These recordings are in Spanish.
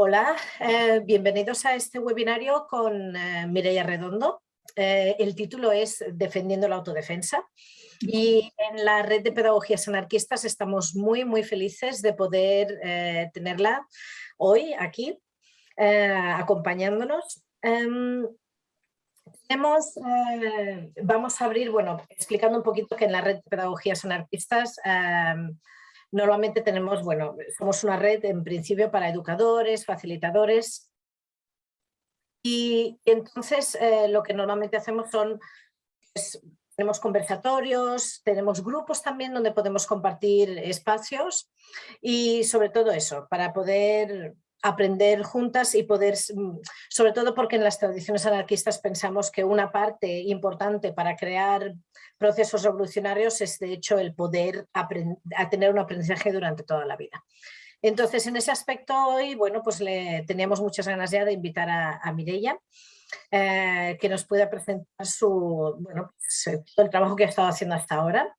Hola, eh, bienvenidos a este webinario con eh, Mireia Redondo. Eh, el título es Defendiendo la autodefensa y en la red de pedagogías anarquistas estamos muy muy felices de poder tenerla hoy aquí acompañándonos. Em, vamos a abrir, bueno, explicando un poquito que en la red de pedagogías anarquistas em, Normalmente tenemos, bueno, somos una red en principio para educadores, facilitadores. Y, entonces eh, lo que normalmente hacemos son, pues, tenemos conversatorios, tenemos grupos también donde podemos compartir espacios y sobre todo eso, para poder aprender juntas y poder, mm, sobre todo porque en las tradiciones anarquistas pensamos que una parte importante para crear procesos revolucionarios es de hecho el poder a tener un aprendizaje durante toda la vida. Entonces en ese aspecto hoy, bueno, pues le teníamos muchas ganas ya de invitar a, a Mireia, eh, que nos pueda presentar su, bueno, pues, el trabajo que ha estado haciendo hasta ahora.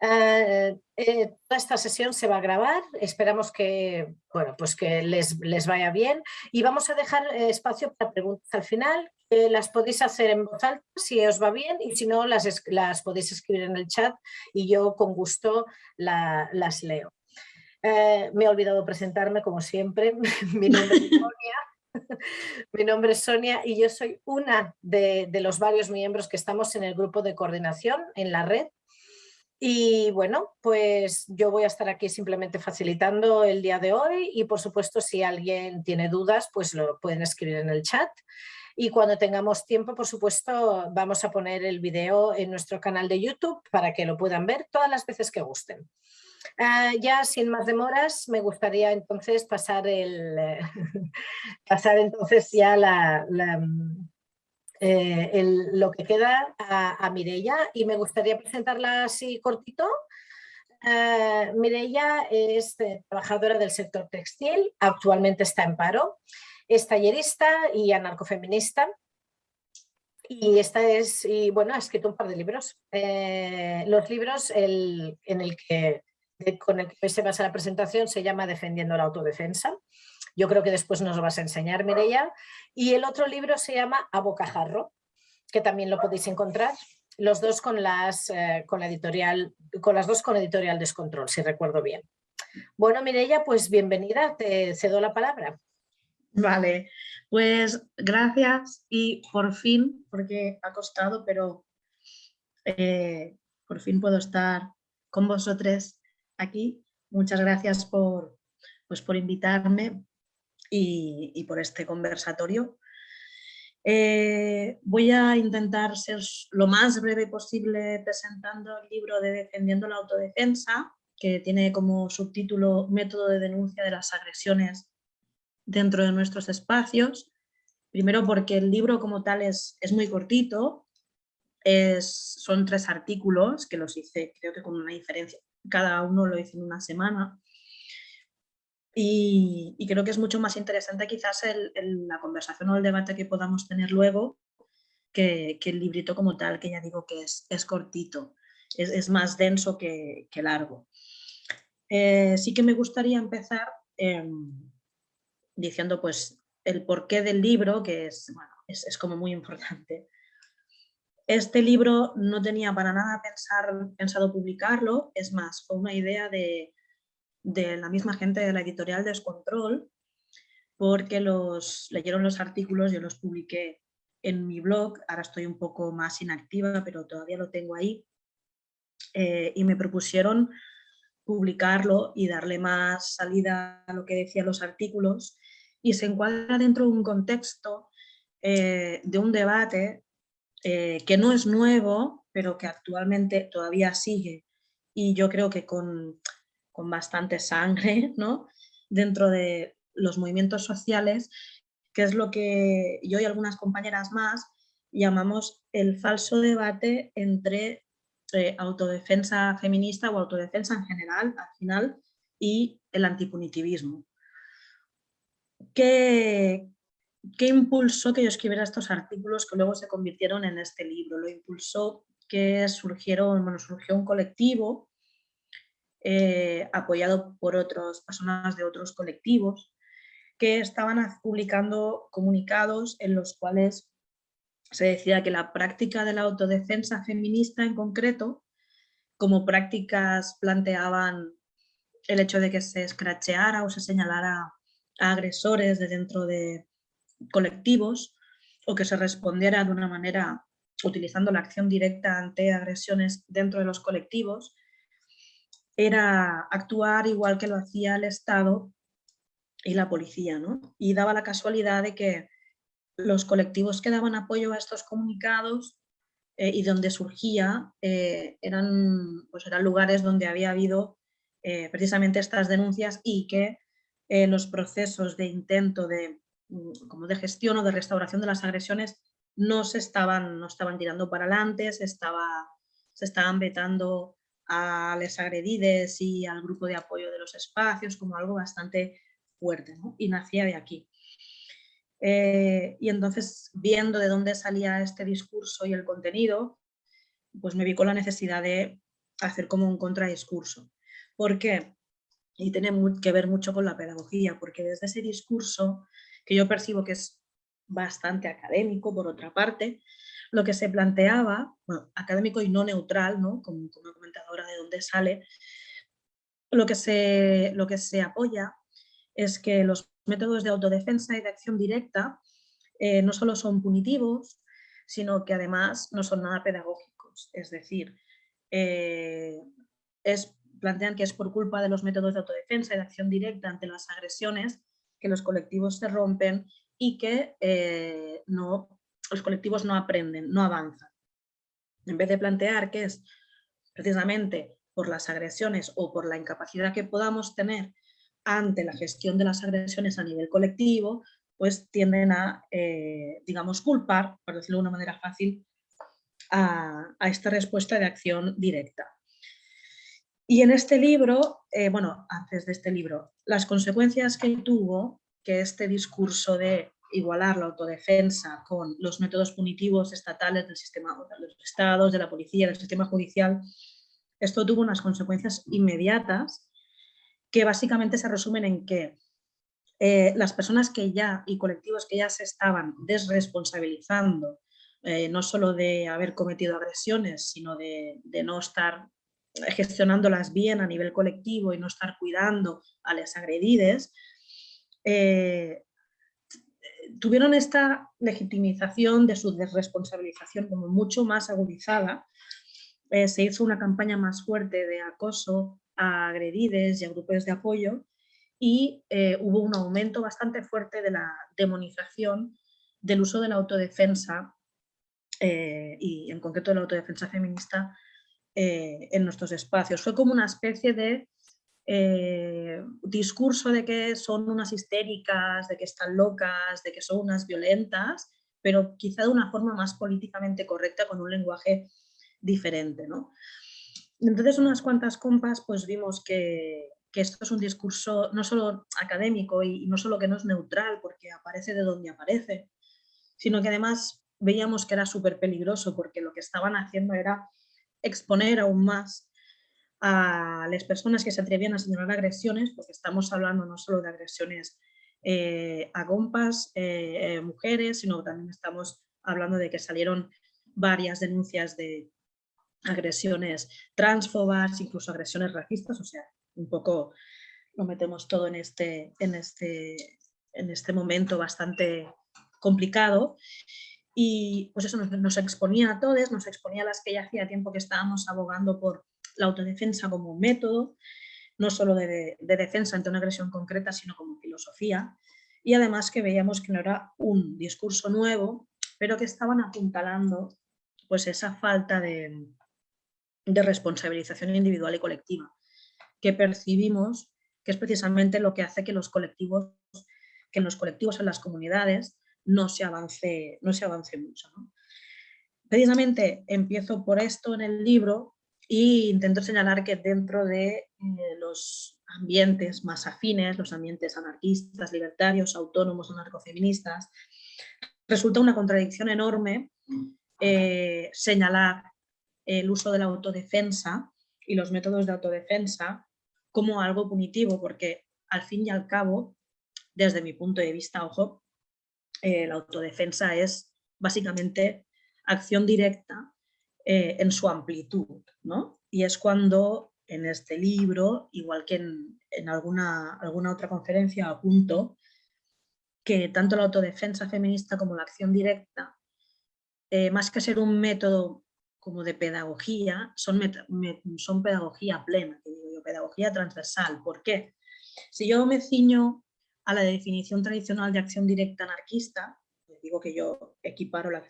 Eh, eh, toda esta sesión se va a grabar, esperamos que, bueno, pues que les, les vaya bien y vamos a dejar eh, espacio para preguntas al final. las podéis hacer en voz alta si os va bien y si no las, las podéis escribir en el chat y yo con gusto las leo. me he olvidado presentarme como siempre, mi nombre es Sonia. Mi nombre es Sonia y yo soy una de, de los varios miembros que estamos en el grupo de coordinación en la red y bueno, pues yo voy a estar aquí simplemente facilitando el día de hoy y por supuesto si alguien tiene dudas pues lo pueden escribir en el chat. Y cuando tengamos tiempo, por supuesto, vamos a poner el video en nuestro canal de YouTube para que lo puedan ver todas las veces que gusten. Ah, ya sin más demoras, me gustaría entonces pasar, el, pasar entonces ya la, eh, lo que queda a, a Mireia y me gustaría presentarla así cortito. Uh, Mireia es eh, trabajadora del sector textil, actualmente está en paro, es tallerista y anarcofeminista y esta es, y bueno, ha escrito un par de libros. los libros el, en el que, con el que se basa la presentación se llama Defendiendo la autodefensa yo creo que después nos lo vas a enseñar, Mireia. Y el otro libro se llama A Bocajarro, que también lo podéis encontrar. Los dos con las, eh, con la editorial, con las dos con editorial Descontrol, si recuerdo bien. Bueno, Mireia, pues bienvenida, te cedo la palabra. Vale, pues gracias y por fin, porque ha costado, pero eh, por fin puedo estar con vosotros aquí. Muchas gracias por, pues por invitarme y, por este conversatorio. Eh, voy a intentar ser lo más breve posible presentando el libro de Defendiendo la Autodefensa, que tiene como subtítulo Método de denuncia de las agresiones dentro de nuestros espacios. Primero porque el libro como tal es, es muy cortito, son tres artículos que los hice creo que con una diferencia, cada uno lo hice en una semana. Y, creo que es mucho más interesante quizás la conversación o el debate que podamos tener luego que, el librito como tal, que ya digo que es, es cortito, es, más denso que, largo. Eh, sí que me gustaría empezar em, diciendo pues el porqué del libro, que es, bueno, es, es, como muy importante. Este libro no tenía para nada pensado publicarlo, es más, fue una idea de, de la misma gente de la editorial Descontrol, porque los leyeron los artículos, yo los publiqué en mi blog, ahora estoy un poco más inactiva, pero todavía lo tengo ahí, eh, y me propusieron publicarlo y darle más salida a lo que decían los artículos, y se encuadra dentro de un contexto eh, de un debate eh, que no es nuevo, pero que actualmente todavía sigue, y yo creo que con con bastante sangre ¿no? dentro de los movimientos sociales, que es lo que yo y algunas compañeras más llamamos el falso debate entre eh, autodefensa feminista o autodefensa en general, al final, y el antipunitivismo. ¿Qué, ¿Qué impulsó que yo escribiera estos artículos que luego se convirtieron en este libro? Lo impulsó que surgieron, bueno, surgió un colectivo eh, apoyado por otras personas de otros colectivos, que estaban publicando comunicados en los cuales se decía que la práctica de la autodefensa feminista en concreto, como prácticas planteaban el hecho de que se escracheara o se señalara a agresores de dentro de colectivos o que se respondiera de una manera utilizando la acción directa ante agresiones dentro de los colectivos, era actuar igual que lo hacía el Estado y la policía. ¿no? Y daba la casualidad de que los colectivos que daban apoyo a estos comunicados eh, y donde surgía eh, eran, pues eran lugares donde había habido eh, precisamente estas denuncias y que los procesos de intento de, mm, como de gestión o de restauración de las agresiones no se estaban, no estaban tirando para adelante, se, estaba, se estaban vetando a les agredides y al grupo de apoyo de los espacios como algo bastante fuerte y nacía de aquí. Eh, y entonces, viendo de dónde salía este discurso y el contenido, pues me vi con la necesidad de hacer como un contradiscurso. ¿Por qué? Y tiene que ver mucho con la pedagogía, porque desde ese discurso, que yo percibo que es bastante académico, por otra parte, lo que se planteaba, académico y no neutral, ¿no? Como, como comentadora de dónde sale, lo que, se, lo que se apoya es que los métodos de autodefensa y de acción directa eh, no solo son punitivos, sino que además no son nada pedagógicos. Es decir, eh, es, plantean que es por culpa de los métodos de autodefensa y de acción directa ante las agresiones que los colectivos se rompen y que eh, no, los colectivos no aprenden, no avanzan. En vez de plantear que es precisamente por las agresiones o por la incapacidad que podamos tener ante la gestión de las agresiones a nivel colectivo, pues tienden a, eh, digamos, culpar, por decirlo de una manera fácil, a, esta respuesta de acción directa. Y en este libro, eh, bueno, antes de este libro, las consecuencias que tuvo que este discurso de igualar la autodefensa con los métodos punitivos estatales del sistema de los estados, de la policía, del sistema judicial, esto tuvo unas consecuencias inmediatas que básicamente se resumen en que eh, las personas que ya y colectivos que ya se estaban desresponsabilizando, eh, no solo de haber cometido agresiones, sino de, no estar gestionándolas bien a nivel colectivo y no estar cuidando a las agredides, eh, tuvieron esta legitimización de su desresponsabilización como mucho más agudizada. se hizo una campaña más fuerte de acoso a agredides y a grupos de apoyo y eh, hubo un aumento bastante fuerte de la demonización del uso de la autodefensa eh, y en concreto de la autodefensa feminista eh, en nuestros espacios. Fue como una especie de discurso de que son unas histéricas, de que están locas, de que son unas violentas, pero quizá de una forma más políticamente correcta con un lenguaje diferente. ¿no? Entonces, unas cuantas compas, pues vimos que, esto es un discurso no solo académico y, no solo que no es neutral porque aparece de donde aparece, sino que además veíamos que era súper peligroso porque lo que estaban haciendo era exponer aún más a las personas que se atrevían a señalar agresiones, porque estamos hablando no solo de agresiones eh, a compas, eh, eh, mujeres, sino también estamos hablando de que salieron varias denuncias de, agresiones transfobas, incluso agresiones racistas, o sea, un poco lo metemos todo en este, en este, en este momento bastante complicado. Y pues eso nos, exponía a todos, nos exponía a las que ya hacía tiempo que estábamos abogando por la autodefensa como método, no solo de, de, defensa ante una agresión concreta, sino como filosofía. Y además que veíamos que no era un discurso nuevo, pero que estaban apuntalando pues esa falta de, de responsabilización individual y colectiva, que percibimos que es precisamente lo que hace que los colectivos, que en los colectivos, en las comunidades, no se avance, no se avance mucho. Precisamente empiezo por esto en el libro e intento señalar que dentro de eh, los ambientes más afines, los ambientes anarquistas, libertarios, autónomos, anarcofeministas, resulta una contradicción enorme eh, señalar el uso de la autodefensa y los métodos de autodefensa como algo punitivo, porque al fin y al cabo desde mi punto de vista, ojo, eh, la autodefensa es básicamente acción directa eh, en su amplitud, ¿no? Y es cuando en este libro, igual que en, alguna, alguna otra conferencia, apunto que tanto la autodefensa feminista como la acción directa, eh, más que ser un método como de pedagogía, son, son pedagogía plena, pedagogía transversal. ¿Por qué? Si yo me ciño a la definición tradicional de acción directa anarquista, digo que yo equiparo la,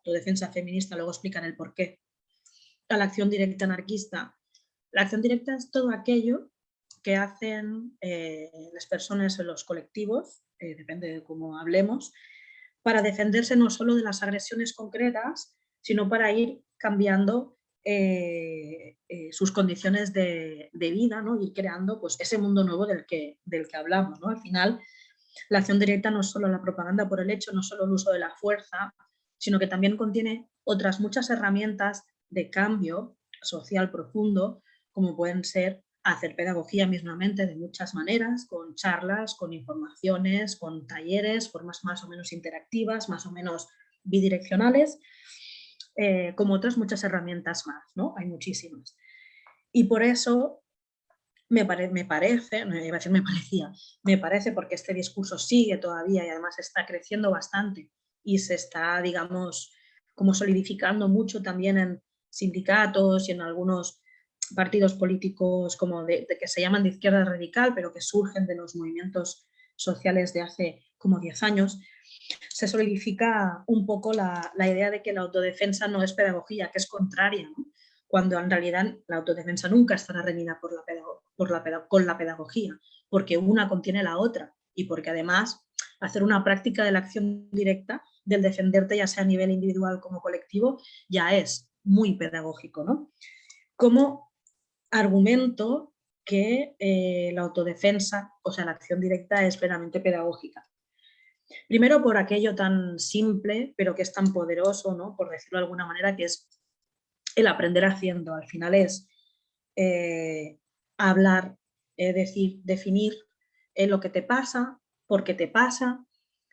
autodefensa feminista, luego explican el por qué, a la acción directa anarquista. La acción directa es todo aquello que hacen eh, las personas en los colectivos, eh, depende de cómo hablemos, para defenderse no solo de las agresiones concretas, sino para ir cambiando eh, sus condiciones de, vida ¿no? y creando pues, ese mundo nuevo del que, del que hablamos. ¿no? Al final, la acción directa no es solo la propaganda por el hecho, no solo el uso de la fuerza, sino que también contiene otras muchas herramientas de cambio social profundo, como pueden ser hacer pedagogía mismamente de muchas maneras, con charlas, con informaciones, con talleres, formas más o menos interactivas, más o menos bidireccionales, eh, como otras muchas herramientas más, ¿no? Hay muchísimas. Y por eso me, me parece, no iba a decir me parecía, me parece porque este discurso sigue todavía y además está creciendo bastante y se está, digamos, como solidificando mucho también en sindicatos y en algunos partidos políticos como de, que se llaman de izquierda radical, pero que surgen de los movimientos sociales de hace como 10 años, se solidifica un poco la, idea de que la autodefensa no es pedagogía, que es contraria, cuando en realidad la autodefensa nunca estará reñida por la por la con la pedagogía, porque una contiene la otra y porque además hacer una práctica de la acción directa, del defenderte ya sea a nivel individual como colectivo, ya es muy pedagógico. ¿no? Como argumento que eh, la autodefensa, o sea, la acción directa es plenamente pedagógica. Primero por aquello tan simple, pero que es tan poderoso, ¿no? por decirlo de alguna manera, que es el aprender haciendo. Al final es eh, hablar, decir, definir eh, lo que te pasa, por qué te pasa,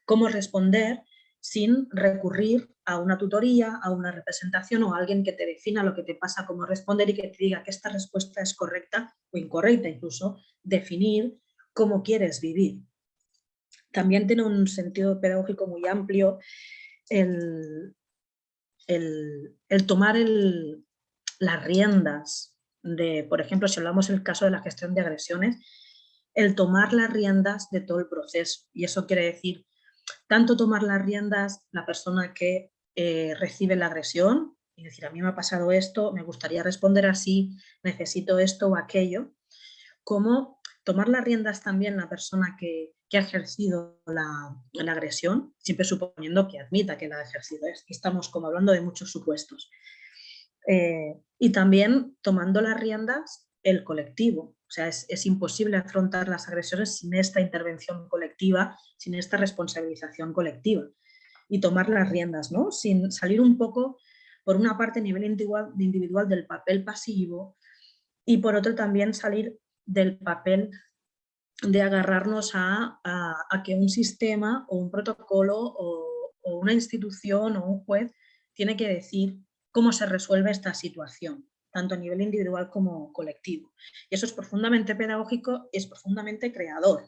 cómo responder sin recurrir a una tutoría, a una representación o a alguien que te defina lo que te pasa, cómo responder y que te diga que esta respuesta es correcta o incorrecta, incluso definir cómo quieres vivir. También tiene un sentido pedagógico muy amplio el, tomar las riendas de, por ejemplo, si hablamos del caso de la gestión de agresiones, el tomar las riendas de todo el proceso. Y eso quiere decir tanto tomar las riendas la persona que eh, recibe la agresión, y decir, a mí me ha pasado esto, me gustaría responder así, necesito esto o aquello, como tomar las riendas también la persona que, ha ejercido la, agresión, siempre suponiendo que admita que la ha ejercido. Estamos como hablando de muchos supuestos. Eh, y también tomando las riendas el colectivo. O sea, es, imposible afrontar las agresiones sin esta intervención colectiva, sin esta responsabilización colectiva. Y tomar las riendas, ¿no? Sin salir un poco, por una parte, a nivel individual, del papel pasivo y por otro también salir del papel de agarrarnos a, que un sistema o un protocolo o, una institución o un juez tiene que decir cómo se resuelve esta situación, tanto a nivel individual como colectivo. Y eso es profundamente pedagógico y es profundamente creador.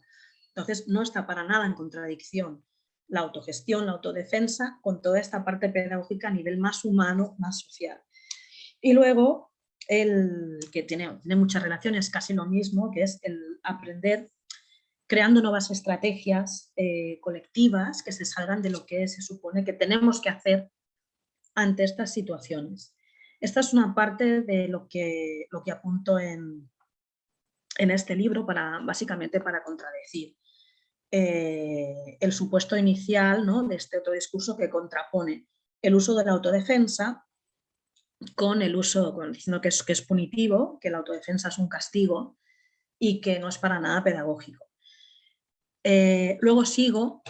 Entonces no está para nada en contradicción la autogestión, la autodefensa con toda esta parte pedagógica a nivel más humano, más social. Y luego el que tiene, tiene muchas relaciones, casi lo mismo, que es el aprender creando nuevas estrategias eh, colectivas que se salgan de lo que se supone que tenemos que hacer ante estas situaciones. Esta es una parte de lo que, lo que apunto en, en este libro, para, básicamente para contradecir eh, el supuesto inicial ¿no? de este otro discurso que contrapone el uso de la autodefensa con el uso, diciendo que es, que es punitivo, que la autodefensa es un castigo y que no es para nada pedagógico. Eh, luego sigo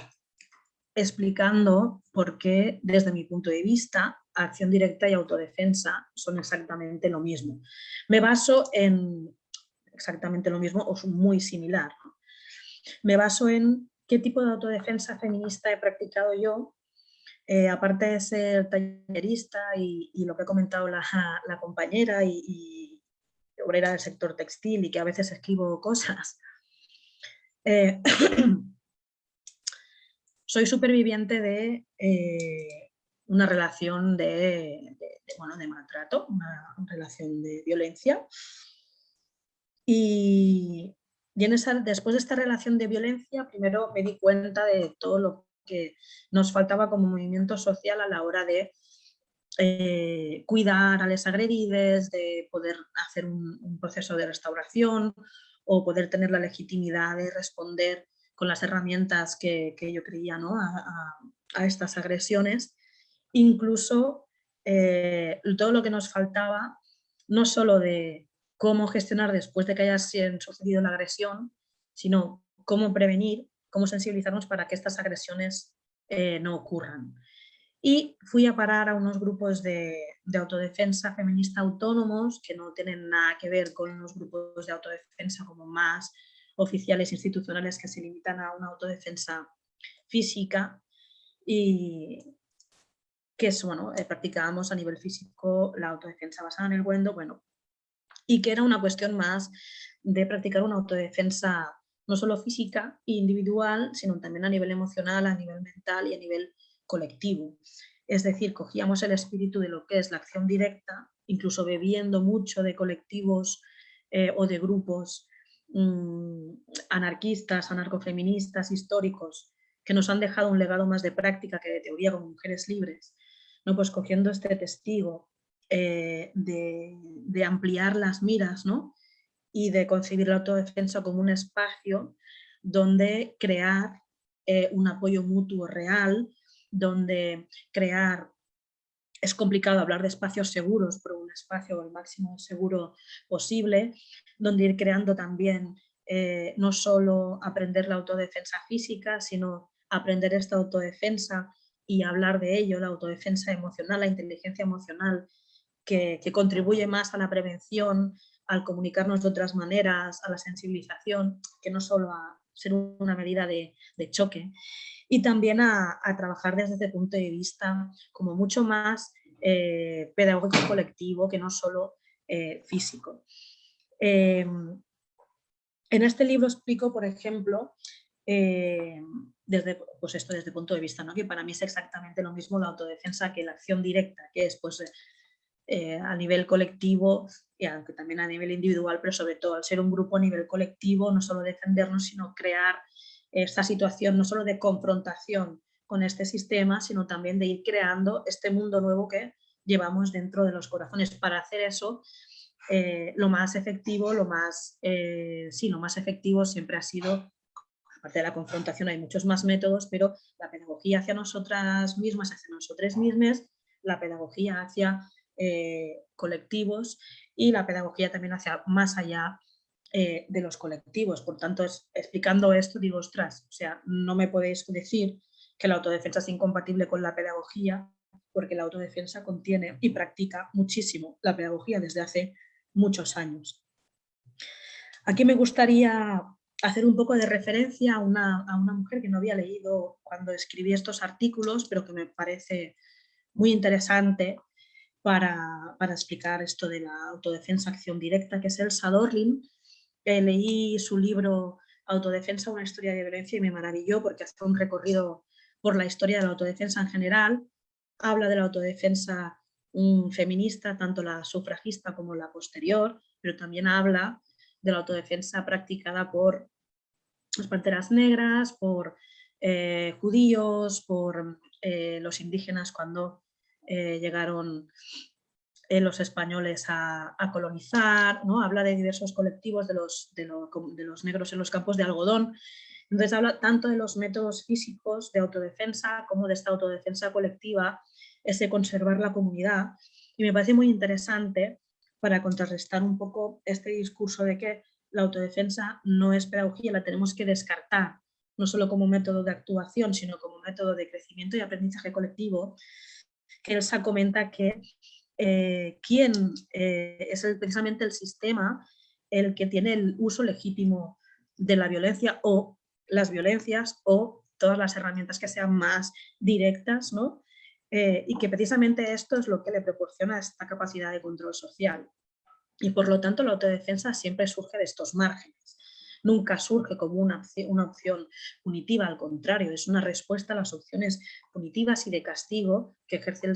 explicando por qué, desde mi punto de vista, acción directa y autodefensa son exactamente lo mismo. Me baso en exactamente lo mismo o muy similar. me baso en qué tipo de autodefensa feminista he practicado yo, eh, aparte de ser tallerista y, lo que ha comentado la, compañera y, obrera del sector textil y que a veces escribo cosas. Eh, soy superviviente de eh, una relación de, bueno, de maltrato, una relación de violencia. Y, después de esta relación de violencia, primero me di cuenta de todo lo que nos faltaba como movimiento social a la hora de eh, cuidar a las agredidas, de poder hacer un, proceso de restauración o poder tener la legitimidad de responder con las herramientas que, yo creía ¿no? a, estas agresiones. Incluso eh, todo lo que nos faltaba, no solo de cómo gestionar después de que haya sucedido la agresión, sino cómo prevenir, cómo sensibilizarnos para que estas agresiones eh, no ocurran. Y fui a parar a unos grupos de, autodefensa feminista autónomos que no tienen nada que ver con los grupos de autodefensa como más oficiales institucionales que se limitan a una autodefensa física y que es, bueno, eh, practicábamos a nivel físico la autodefensa basada en el Wendo, bueno, y que era una cuestión más de practicar una autodefensa no solo física e individual, sino también a nivel emocional, a nivel mental y a nivel colectivo. Es decir, cogíamos el espíritu de lo que es la acción directa, incluso bebiendo mucho de colectivos eh, o de grupos mm, anarquistas, anarcofeministas, históricos, que nos han dejado un legado más de práctica que de teoría como mujeres libres, ¿no? pues cogiendo este testigo eh, de, ampliar las miras ¿no? y de concebir la autodefensa como un espacio donde crear eh, un apoyo mutuo real, donde crear, es complicado hablar de espacios seguros, pero un espacio el máximo seguro posible, donde ir creando también eh, no solo aprender la autodefensa física, sino aprender esta autodefensa y hablar de ello, la autodefensa emocional, la inteligencia emocional que, contribuye más a la prevención, al comunicarnos de otras maneras, a la sensibilización, que no solo a ser una medida de, choque, y también a, trabajar desde ese punto de vista como mucho más eh, pedagógico colectivo que no solo eh, físico. Em, en este libro explico, por ejemplo, eh, desde, pues esto desde el punto de vista, ¿no? que para mí es exactamente lo mismo la autodefensa que la acción directa, que es pues, eh, a nivel colectivo y aunque también a nivel individual, pero sobre todo al ser un grupo a nivel colectivo, no solo defendernos, sino crear esta situación no solo de confrontación con este sistema, sino también de ir creando este mundo nuevo que llevamos dentro de los corazones. Para hacer eso, eh, lo más efectivo, lo más, eh, sí, lo más efectivo siempre ha sido, aparte de la confrontación hay muchos más métodos, pero la pedagogía hacia nosotras mismas, hacia nosotras mismas, la pedagogía hacia eh, colectivos y la pedagogía también hacia más allá eh, de los colectivos. Por tanto, explicando esto digo, ostras, o sea, no me podéis decir que la autodefensa es incompatible con la pedagogía porque la autodefensa contiene y practica muchísimo la pedagogía desde hace muchos años. Aquí me gustaría hacer un poco de referencia a una, a una, mujer que no había leído cuando escribí estos artículos, pero que me parece muy interesante para, explicar esto de la autodefensa acción directa, que es Elsa Dorlin. Eh, leí su libro Autodefensa, una historia de violencia y me maravilló porque hace un recorrido por la historia de la autodefensa en general. Habla de la autodefensa feminista, tanto la sufragista como la posterior, pero también habla de la autodefensa practicada por las panteras negras, por eh, judíos, por eh, los indígenas cuando eh, llegaron los españoles a, colonizar, ¿no? habla de diversos colectivos de los, de, los negros en los campos de algodón, entonces habla tanto de los métodos físicos de autodefensa como de esta autodefensa colectiva, ese conservar la comunidad, y me parece muy interesante para contrarrestar un poco este discurso de que la autodefensa no es pedagogía, la tenemos que descartar, no solo como método de actuación, sino como método de crecimiento y aprendizaje colectivo, que Elsa comenta que eh, quién eh, es precisamente el sistema el que tiene el uso legítimo de la violencia o las violencias o todas las herramientas que sean más directas, ¿no? Eh, y que precisamente esto es lo que le proporciona esta capacidad de control social. Y por lo tanto la autodefensa siempre surge de estos márgenes. Nunca surge como una, una opción punitiva, al contrario, es una respuesta a las opciones punitivas y de castigo que ejerce el,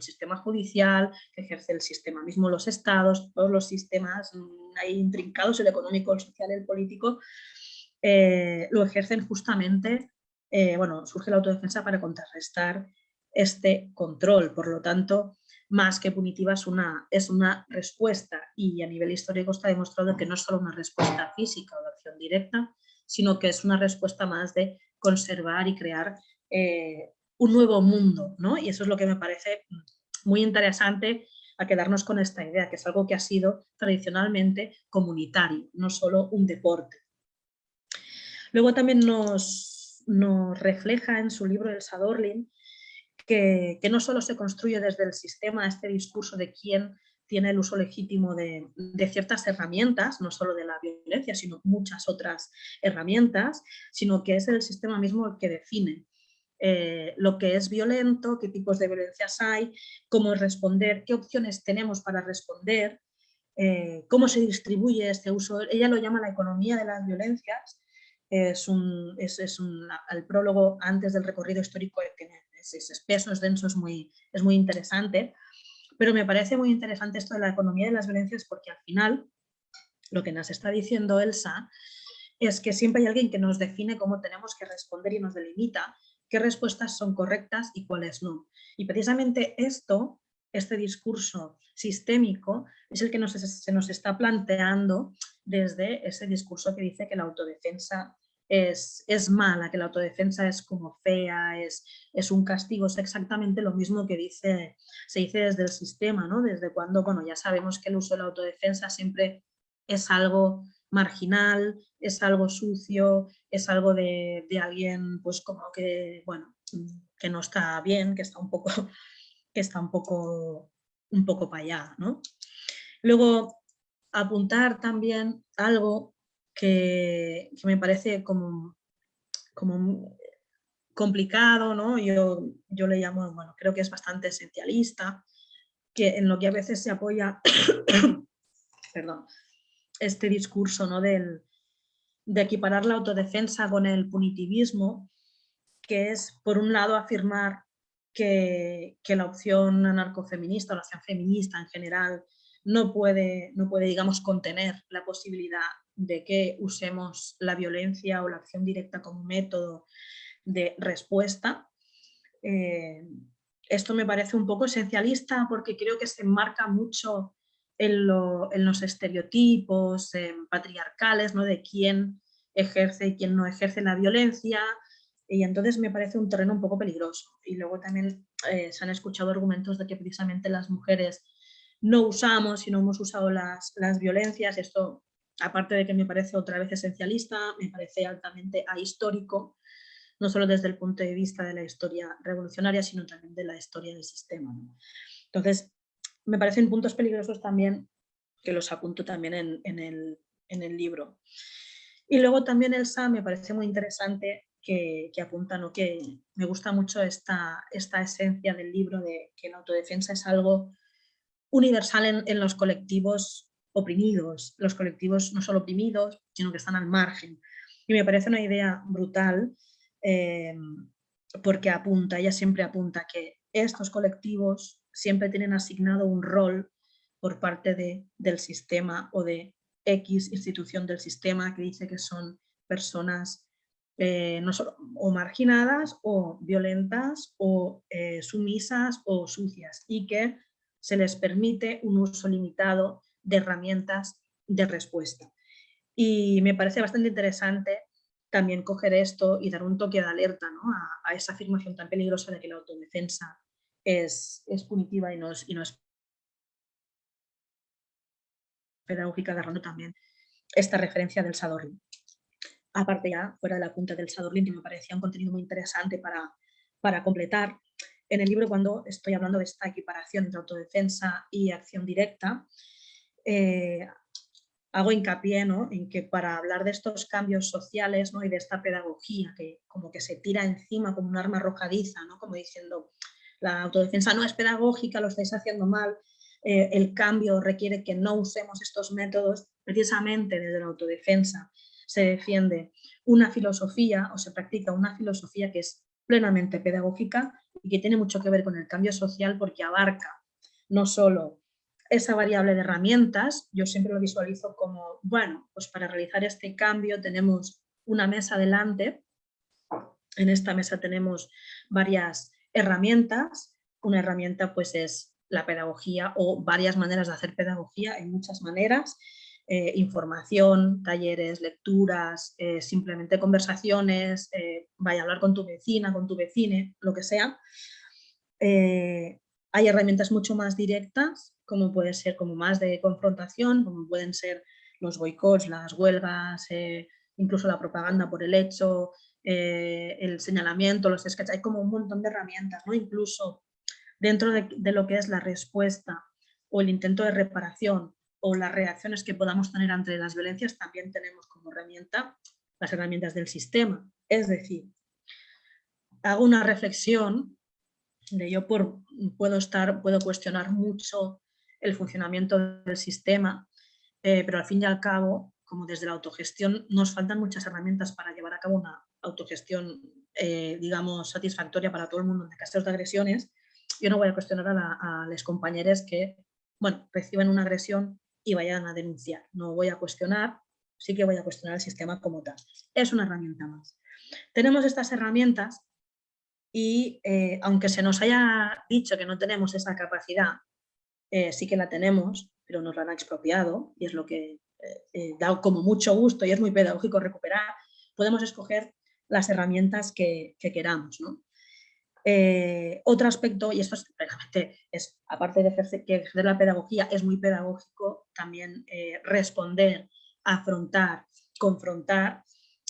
sistema judicial, que ejerce el sistema mismo, los estados, todos los sistemas mm, ahí intrincados, el económico, el social, el político, eh, lo ejercen justamente, eh, bueno, surge la autodefensa para contrarrestar este control. Por lo tanto, más que punitiva es una, es una respuesta y a nivel histórico está demostrado que no es solo una respuesta física o de acción directa, sino que es una respuesta más de conservar y crear eh, un nuevo mundo. ¿no? Y eso es lo que me parece muy interesante a quedarnos con esta idea, que es algo que ha sido tradicionalmente comunitario, no solo un deporte. Luego también nos, nos refleja en su libro El Sadorlin que, no solo se construye desde el sistema este discurso de quién tiene el uso legítimo de, ciertas herramientas, no solo de la violencia, sino muchas otras herramientas, sino que es el sistema mismo el que define eh, lo que es violento, qué tipos de violencias hay, cómo responder, qué opciones tenemos para responder, eh, cómo se distribuye este uso. Ella lo llama la economía de las violencias, es, un, es, el prólogo antes del recorrido histórico que es, espeso, es denso, es muy, es muy interesante. Pero me parece muy interesante esto de la economía de las violencias porque al final lo que nos está diciendo Elsa es que siempre hay alguien que nos define cómo tenemos que responder y nos delimita qué respuestas son correctas y cuáles no. Y precisamente esto, este discurso sistémico, es el que se nos está planteando desde ese discurso que dice que la autodefensa es, es, mala, que la autodefensa es como fea, es, es, un castigo, es exactamente lo mismo que dice, se dice desde el sistema, ¿no? Desde cuando, bueno, ya sabemos que el uso de la autodefensa siempre es algo marginal, es algo sucio, es algo de, de alguien, pues como que, bueno, que no está bien, que está un poco, que está un poco, un poco para allá, ¿no? Luego, apuntar también algo que, me parece como, como complicado, ¿no? Yo, yo le llamo, bueno, creo que es bastante esencialista, que en lo que a veces se apoya, perdón, este discurso ¿no? Del, de equiparar la autodefensa con el punitivismo, que es, por un lado, afirmar que, que la opción anarcofeminista o la opción feminista en general no puede, no puede, digamos, contener la posibilidad de que usemos la violencia o la acción directa como método de respuesta. Eh, esto me parece un poco esencialista porque creo que se enmarca mucho en, los estereotipos patriarcales ¿no? de quién ejerce y quién no ejerce la violencia y entonces me parece un terreno un poco peligroso. Y luego también eh, se han escuchado argumentos de que precisamente las mujeres no usamos y no hemos usado las, las violencias. Esto aparte de que me parece otra vez esencialista, me parece altamente ahistórico, no solo desde el punto de vista de la historia revolucionaria, sino también de la historia del sistema. Entonces, me parecen puntos peligrosos también, que los apunto también en, el, libro. Y luego también Elsa me parece muy interesante que, que apunta, que me gusta mucho esta, esta esencia del libro de que la autodefensa es algo universal en, en los colectivos oprimidos, los colectivos no solo oprimidos, sino que están al margen. Y me parece una idea brutal eh, porque apunta, ella siempre apunta que estos colectivos siempre tienen asignado un rol por parte de, del sistema o de X institución del sistema que dice que son personas eh, no solo, o marginadas o violentas o eh, sumisas o sucias y que se les permite un uso limitado de herramientas de respuesta. Y me parece bastante interesante también coger esto y dar un toque de alerta a, esa afirmación tan peligrosa de que la autodefensa es, es punitiva y no es, y no pedagógica, agarrando también esta referencia del Sadorlin. Aparte ya, fuera de la punta del Sadorlin, que me parecía un contenido muy interesante para, para completar, en el libro cuando estoy hablando de esta equiparación entre autodefensa y acción directa, eh, hago hincapié en que para hablar de estos cambios sociales ¿no? y de esta pedagogía que como que se tira encima como un arma arrojadiza, ¿no? como diciendo la autodefensa no es pedagógica, lo estáis haciendo mal, eh, el cambio requiere que no usemos estos métodos, precisamente desde la autodefensa se defiende una filosofía o se practica una filosofía que es plenamente pedagógica y que tiene mucho que ver con el cambio social porque abarca no solo esa variable de herramientas, yo siempre lo visualizo como, bueno, pues para realizar este cambio tenemos una mesa delante, en esta mesa tenemos varias herramientas, una herramienta pues es la pedagogía o varias maneras de hacer pedagogía, hay muchas maneras, eh, información, talleres, lecturas, eh, simplemente conversaciones, eh, vaya a hablar con tu vecina, con tu vecine, lo que sea. Hay herramientas mucho más directas, como puede ser como más de confrontación, como pueden ser los boicots, las huelgas, incluso la propaganda por el hecho, el señalamiento, los sketches, hay como un montón de herramientas, ¿no? incluso dentro de lo que es la respuesta o el intento de reparación o las reacciones que podamos tener ante las violencias, también tenemos como herramienta las herramientas del sistema. Es decir, hago una reflexión de yo por, puedo, estar, puedo cuestionar mucho el funcionamiento del sistema, eh, pero al fin y al cabo, como desde la autogestión, nos faltan muchas herramientas para llevar a cabo una autogestión, eh, digamos, satisfactoria para todo el mundo de casos de agresiones. Yo no voy a cuestionar a, a los compañeros que, bueno, reciben una agresión y vayan a denunciar. No voy a cuestionar, sí que voy a cuestionar el sistema como tal. Es una herramienta más. Tenemos estas herramientas y eh, aunque se nos haya dicho que no tenemos esa capacidad, eh, sí que la tenemos, pero nos la han expropiado y es lo que eh, da como mucho gusto y es muy pedagógico recuperar, podemos escoger las herramientas que, que queramos. ¿no? Otro aspecto, y esto es, es aparte de ejercer, que ejercer la pedagogía, es muy pedagógico, también responder, afrontar, confrontar,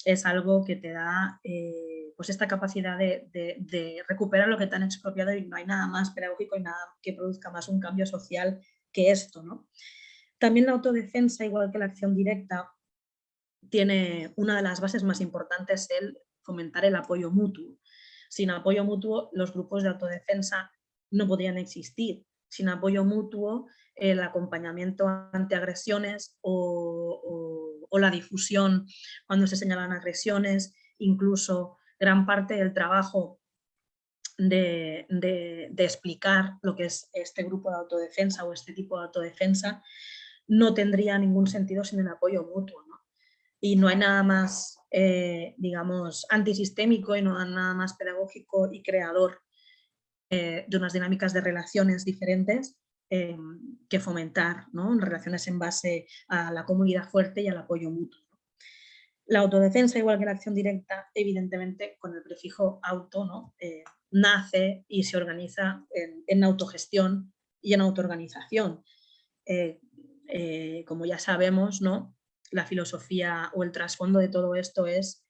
es algo que te da eh, pues esta capacidad de, recuperar lo que te han expropiado y no hay nada más pedagógico y nada que produzca más un cambio social que esto. ¿no? También la autodefensa, igual que la acción directa, tiene una de las bases más importantes el fomentar el apoyo mutuo. Sin apoyo mutuo, los grupos de autodefensa no podrían existir. Sin apoyo mutuo, el acompañamiento ante agresiones o, la difusión cuando se señalan agresiones, incluso gran parte del trabajo de, explicar lo que es este grupo de autodefensa o este tipo de autodefensa, no tendría ningún sentido sin el apoyo mutuo. Y no hay nada más eh, digamos, antisistémico y no nada más pedagógico y creador eh, de unas dinámicas de relaciones diferentes eh, que fomentar ¿no? relaciones en base a la comunidad fuerte y al apoyo mutuo. La autodefensa, igual que la acción directa, evidentemente con el prefijo auto, ¿no? nace y se organiza en, en autogestión y en autoorganización. como ya sabemos, ¿no? la filosofía o el trasfondo de todo esto es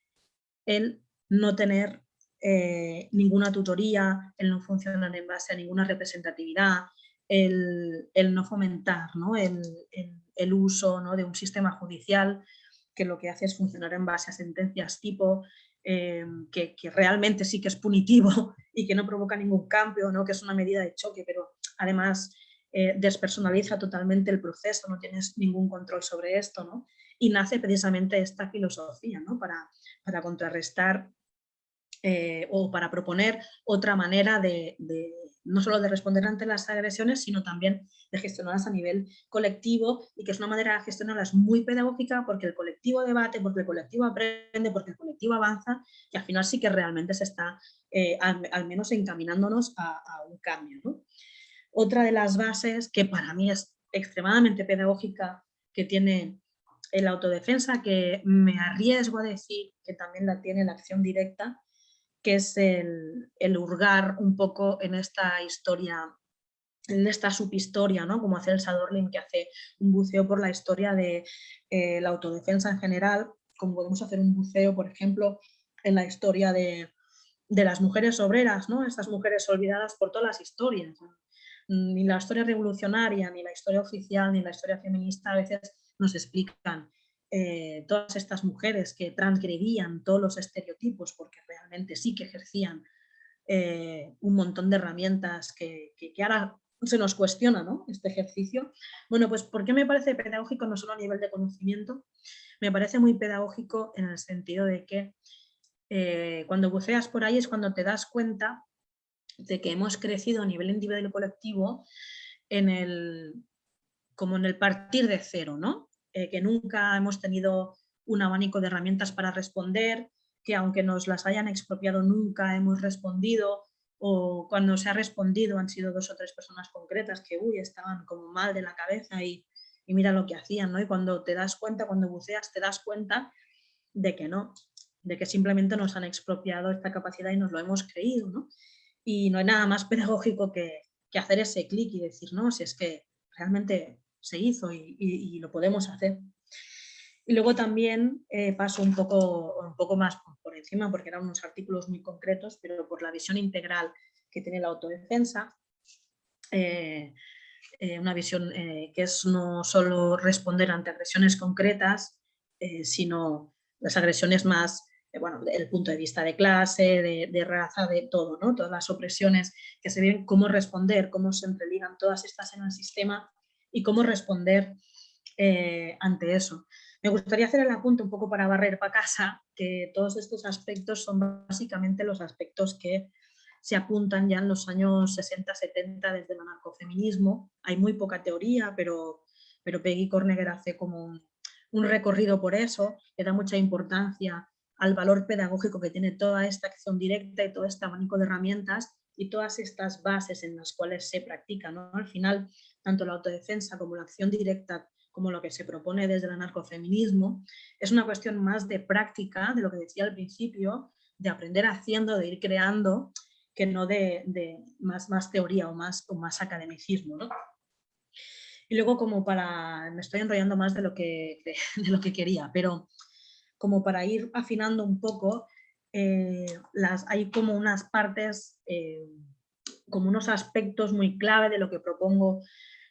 el no tener eh, ninguna tutoría, el no funcionar en base a ninguna representatividad, el, no fomentar El, uso de un sistema judicial que lo que hace es funcionar en base a sentencias tipo eh, que, realmente sí que es punitivo y que no provoca ningún cambio, ¿no? que es una medida de choque, pero además eh, despersonaliza totalmente el proceso, no tienes ningún control sobre esto. ¿no? y nace precisamente esta filosofía ¿no? para, para contrarrestar eh, o para proponer otra manera de, no solo de responder ante las agresiones, sino también de gestionarlas a nivel colectivo y que es una manera de gestionarlas muy pedagógica porque el colectivo debate, porque el colectivo aprende, porque el colectivo avanza y al final sí que realmente se está eh, al, menos encaminándonos a, un cambio. Otra de las bases que para mí es extremadamente pedagógica que tiene el autodefensa, que me arriesgo a decir que también la tiene la acción directa, que es el, hurgar un poco en esta historia, en esta subhistoria, ¿no? como hace el Sadorlin, que hace un buceo por la historia de eh, la autodefensa en general, como podemos hacer un buceo, por ejemplo, en la historia de, las mujeres obreras, ¿no? estas mujeres olvidadas por todas las historias. Ni la historia revolucionaria, ni la historia oficial, ni la historia feminista a veces nos explican eh, todas estas mujeres que transgredían todos los estereotipos porque realmente sí que ejercían eh, un montón de herramientas que, que, ahora se nos cuestiona ¿no? este ejercicio. Bueno, pues ¿por qué me parece pedagógico no solo a nivel de conocimiento? Me parece muy pedagógico en el sentido de que eh, cuando buceas por ahí es cuando te das cuenta de que hemos crecido a nivel individual y colectivo en el, como en el partir de cero, ¿no? Eh, que nunca hemos tenido un abanico de herramientas para responder, que aunque nos las hayan expropiado nunca hemos respondido o cuando se ha respondido han sido dos o tres personas concretas que uy, estaban como mal de la cabeza y, mira lo que hacían, ¿no? Y cuando te das cuenta, cuando buceas, te das cuenta de que no, de que simplemente nos han expropiado esta capacidad y nos lo hemos creído, ¿no? Y no hay nada más pedagógico que, que hacer ese clic y decir, no, si es que realmente se hizo y, lo podemos hacer. Y luego también eh, paso un poco, un poco más por encima, porque eran unos artículos muy concretos, pero por la visión integral que tiene la autodefensa, eh, eh, una visión que es no solo responder ante agresiones concretas, sino las agresiones más bueno, el punto de vista de clase, de, raza, de todo, ¿no? Todas las opresiones que se ven, cómo responder, cómo se entreligan todas estas en el sistema y cómo responder eh, ante eso. Me gustaría hacer el apunte un poco para barrer para casa, que todos estos aspectos son básicamente los aspectos que se apuntan ya en los años 60-70 desde el anarcofeminismo. Hay muy poca teoría, pero, pero Peggy Corneger hace como un, recorrido por eso, le da mucha importancia al valor pedagógico que tiene toda esta acción directa y todo este abanico de herramientas y todas estas bases en las cuales se practica. ¿no? Al final, tanto la autodefensa como la acción directa, como lo que se propone desde el anarcofeminismo, es una cuestión más de práctica, de lo que decía al principio, de aprender haciendo, de ir creando, que no de, más, más teoría o más, o más academicismo. Y luego como para, me estoy enrollando más de lo que, de lo que quería, pero como para ir afinando un poco, eh, las, hay como unas partes, eh, como unos aspectos muy clave de lo que propongo,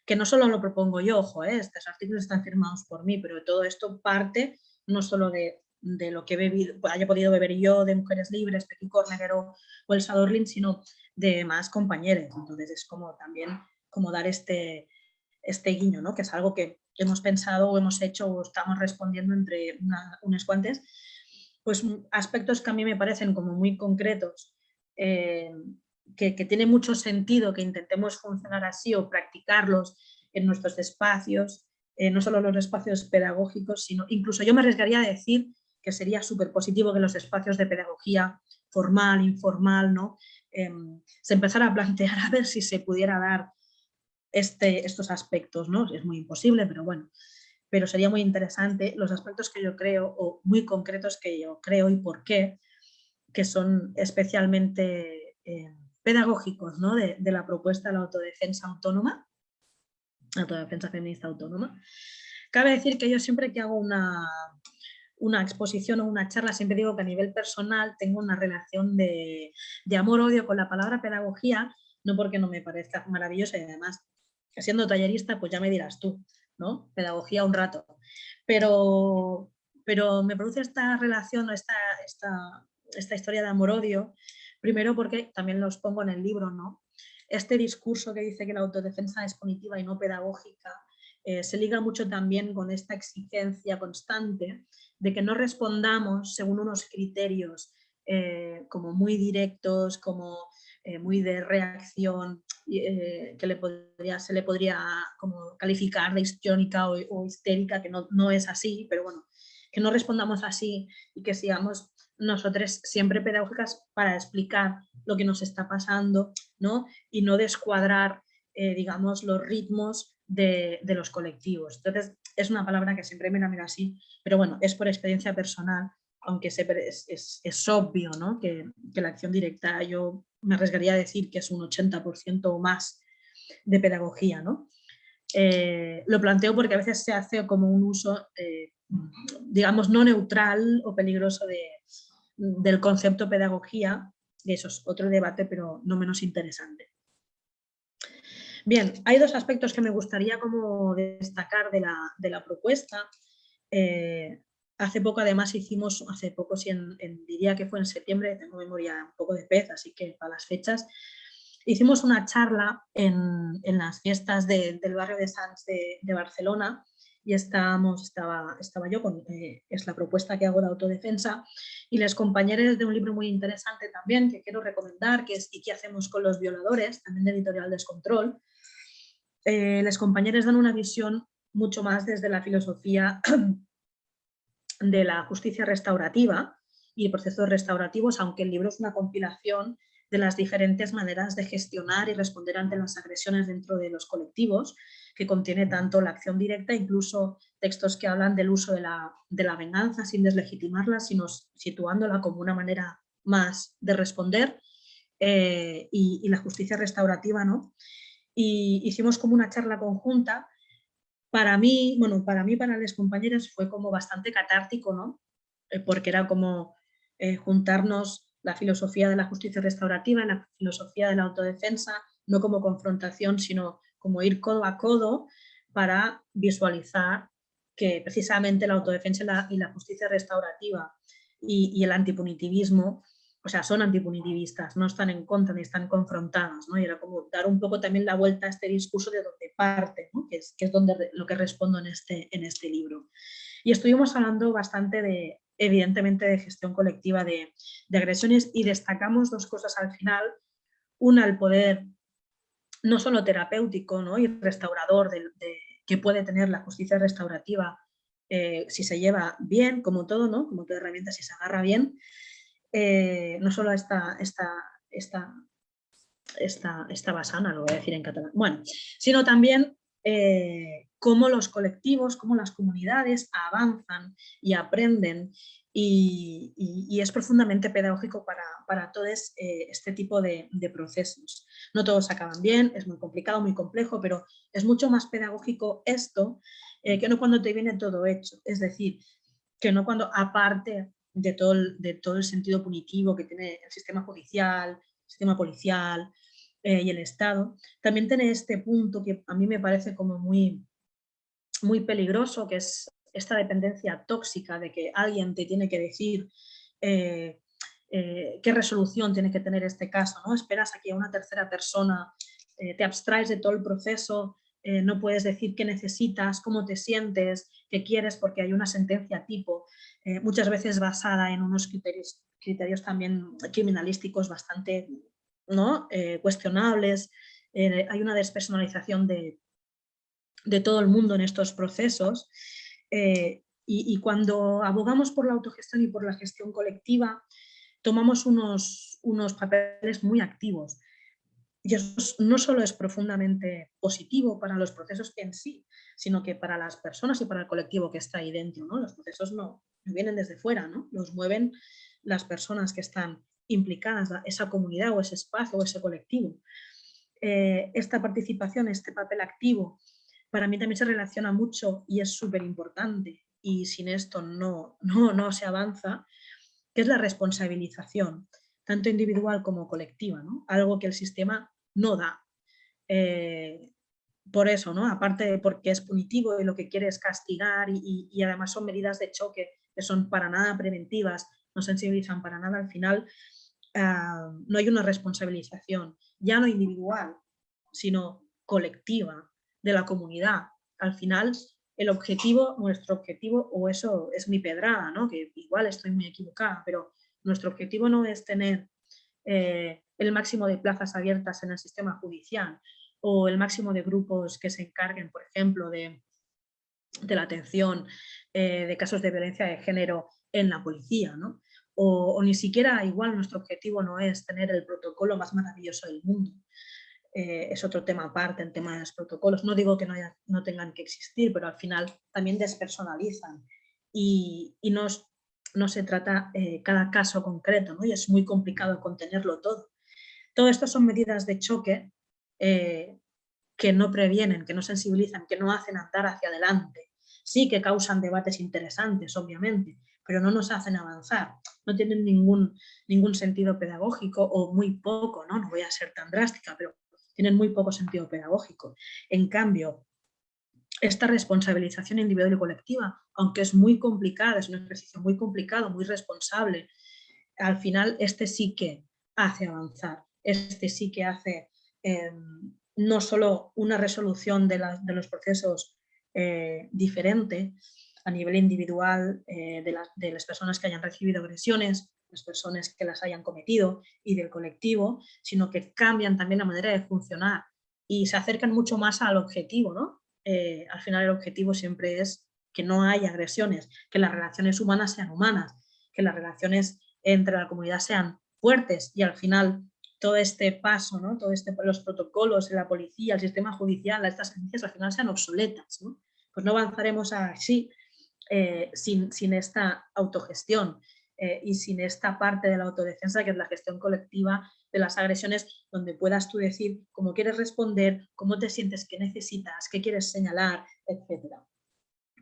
que no solo lo propongo yo, ojo, eh, estos artículos están firmados por mí, pero todo esto parte no solo de, de lo que he bebido, haya podido beber yo, de Mujeres Libres, Petit Corneger o, El Sadorlin, sino de más compañeros. Entonces es como también como dar este, este guiño, ¿no? que es algo que hemos pensado o hemos hecho o estamos respondiendo entre unas cuantas, pues aspectos que a mí me parecen como muy concretos, eh, que, tiene mucho sentido que intentemos funcionar así o practicarlos en nuestros espacios, eh, no solo los espacios pedagógicos, sino incluso yo me arriesgaría a decir que sería súper positivo que los espacios de pedagogía formal, informal, ¿no? Em, se empezara a plantear a ver si se pudiera dar este, estos aspectos, ¿no? Es muy imposible, pero bueno, pero sería muy interesante los aspectos que yo creo, o muy concretos que yo creo y por qué, que son especialmente eh, pedagógicos ¿no? de, la propuesta de la autodefensa autónoma, autodefensa feminista autónoma. Cabe decir que yo siempre que hago una, una exposición o una charla, siempre digo que a nivel personal tengo una relación de, de amor-odio con la palabra pedagogía, no porque no me parezca maravillosa y además siendo tallerista, pues ya me dirás tú, ¿no? Pedagogía un rato. Pero, pero me produce esta relación, esta, esta, esta historia de amor-odio, primero porque también los pongo en el libro, ¿no? Este discurso que dice que la autodefensa es cognitiva y no pedagógica, eh, se liga mucho también con esta exigencia constante de que no respondamos según unos criterios eh, como muy directos, como eh, muy de reacción, que se le podría como calificar de histriónica o, histérica, que no, no, es así, pero bueno, que no respondamos así y que sigamos nosotros siempre pedagógicas para explicar lo que nos está pasando ¿no? y no descuadrar, eh, digamos, los ritmos de, los colectivos. Entonces, es una palabra que siempre me la mira así, pero bueno, es por experiencia personal, aunque es, es, obvio ¿no? que, que la acción directa yo me arriesgaría a decir que es un 80% o más de pedagogía. ¿no? Eh, lo planteo porque a veces se hace como un uso, eh, digamos, no neutral o peligroso de, del concepto pedagogía, y eso es otro debate, pero no menos interesante. Bien, hay dos aspectos que me gustaría como destacar de la, propuesta. Eh, hace poco además hicimos, hace poco, si en, diría que fue en septiembre, tengo memoria un poco de pez, así que para las fechas, hicimos una charla en, las fiestas del barrio de Sants de, Barcelona y estábamos, estaba, estaba yo con, eh, es la propuesta que hago de autodefensa y les compañeros de un libro muy interesante también que quiero recomendar, que es ¿Y qué hacemos con los violadores? también de Editorial Descontrol. Eh, les compañeros dan una visión mucho más desde la filosofía de la justicia restaurativa y procesos restaurativos, aunque el libro es una compilación de las diferentes maneras de gestionar y responder ante las agresiones dentro de los colectivos, que contiene tanto la acción directa, incluso textos que hablan del uso de la, venganza sin deslegitimarla, sino situándola como una manera más de responder, eh, y, la justicia restaurativa. ¿no? Y hicimos como una charla conjunta para mí, bueno, para mí, para los compañeros fue como bastante catártico, ¿no? Eh, porque era como eh, juntarnos la filosofía de la justicia restaurativa, la filosofía de la autodefensa, no como confrontación, sino como ir codo a codo para visualizar que precisamente la autodefensa y la, justicia restaurativa y, el antipunitivismo o sea, son antipunitivistas, no están en contra ni están confrontados, ¿no? Y era como dar un poco también la vuelta a este discurso de donde parte, que, es, que es donde lo que respondo en este, en este libro. Y estuvimos hablando bastante de, evidentemente, de gestión colectiva de, agresiones y destacamos dos cosas al final. Una, el poder no solo terapéutico ¿no? y restaurador que puede tener la justicia restaurativa eh, si se lleva bien, como todo, ¿no? como toda herramienta, si se agarra bien, eh, no solo esta, esta, esta, esta, esta basana, lo voy a decir en catalán, bueno, sino también eh, cómo los colectivos, cómo las comunidades avanzan y aprenden y, es profundamente pedagógico para, para todos eh, este tipo de, procesos. No todos acaban bien, es muy complicado, muy complejo, pero es mucho más pedagógico esto que no cuando te viene todo hecho. Es decir, que no cuando aparte de todo, el, de todo el sentido punitivo que tiene el sistema judicial, el sistema policial eh, y el Estado, también tiene este punto que a mí me parece como muy, muy peligroso, que es esta dependencia tóxica de que alguien te tiene que decir eh, eh, qué resolución tiene que tener este caso, ¿no? Esperas a que una tercera persona te abstraes de todo el proceso, no puedes decir qué necesitas, cómo te sientes, qué quieres porque hay una sentencia tipo. Eh, muchas veces basada en unos criterios, criterios también criminalísticos bastante ¿no? Eh, cuestionables. Eh, hay una despersonalización de, de, todo el mundo en estos procesos. Y, cuando abogamos por la autogestión y por la gestión colectiva, tomamos unos, unos papeles muy activos. Y eso no solo es profundamente positivo para los procesos en sí, sino que para las personas y para el colectivo que está ahí dentro. ¿no? Los procesos no, vienen desde fuera, ¿no? los mueven las personas que están implicadas, esa comunidad o ese espacio o ese colectivo. Eh, esta participación, este papel activo, para mí también se relaciona mucho y es súper importante y sin esto no, no, no se avanza, que es la responsabilización, tanto individual como colectiva, ¿no? algo que el sistema no da. Eh, por eso, ¿no? aparte de porque es punitivo y lo que quiere es castigar y además son medidas de choque que son para nada preventivas, no sensibilizan para nada, al final ah, no hay una responsabilización, ya no individual, sino colectiva de la comunidad. Al final el objetivo, nuestro objetivo, o eso es mi pedrada, ¿no? que igual estoy muy equivocada, pero nuestro objetivo no es tener eh, el máximo de plazas abiertas en el sistema judicial o el máximo de grupos que se encarguen, por ejemplo, de, de la atención eh, de casos de violencia de género en la policía, ¿no? O, ni siquiera igual nuestro objetivo no es tener el protocolo más maravilloso del mundo. Eh, es otro tema aparte, en tema de los protocolos. No digo que no, no tengan que existir, pero al final también despersonalizan y, y no, no, se trata eh, cada caso concreto ¿no? y es muy complicado contenerlo todo. Todo esto son medidas de choque que no previenen, que no sensibilizan, que no hacen andar hacia adelante. Sí que causan debates interesantes, obviamente, pero no nos hacen avanzar. No tienen ningún, ningún sentido pedagógico o muy poco, ¿no? No voy a ser tan drástica, pero tienen muy poco sentido pedagógico. En cambio, esta responsabilización individual y colectiva, aunque es muy complicada, es un ejercicio muy complicado, muy responsable, al final este sí que hace avanzar, este sí que hace em, no solo una resolución de, los procesos eh, diferente a nivel individual eh, de, las personas que hayan recibido agresiones, las personas que las hayan cometido y del colectivo, sino que cambian también la manera de funcionar y se acercan mucho más al objetivo. ¿no? Eh, al final el objetivo siempre es que no haya agresiones, que las relaciones humanas sean humanas, que las relaciones entre la comunidad sean fuertes y al final todo este paso, ¿no? todo este, los protocolos, la policía, el sistema judicial, estas agencias al final sean obsoletas. ¿no? Pues no avanzaremos así eh, sin, sin, esta autogestión eh, y sin esta parte de la autodefensa que es la gestión colectiva de las agresiones donde puedas tú decir cómo quieres responder, cómo te sientes, qué necesitas, qué quieres señalar, etc.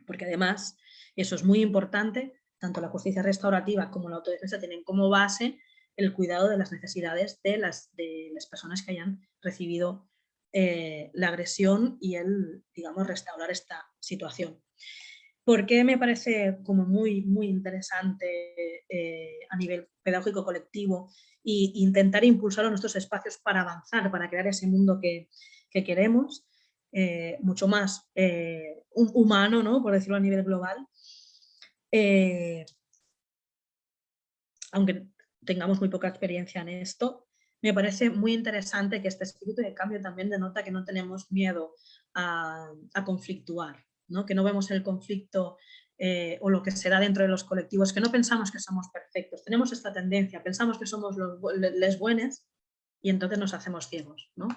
Porque además, eso es muy importante, tanto la justicia restaurativa como la autodefensa tienen como base el cuidado de las necesidades de las, de las personas que hayan recibido eh, la agresión y el, digamos, restaurar esta situación. ¿Por qué me parece como muy, muy interesante eh, a nivel pedagógico colectivo e intentar impulsar nuestros espacios para avanzar, para crear ese mundo que, queremos, eh, mucho más humano, ¿no? por decirlo a nivel global, eh, aunque tengamos muy poca experiencia en esto, me parece muy interesante que este espíritu de cambio también denota que no tenemos miedo a, conflictuar, que no vemos el conflicto eh, o lo que se da dentro de los colectivos, que no pensamos que somos perfectos, tenemos esta tendencia, pensamos que somos los les buenos y entonces nos hacemos ciegos. ¿no?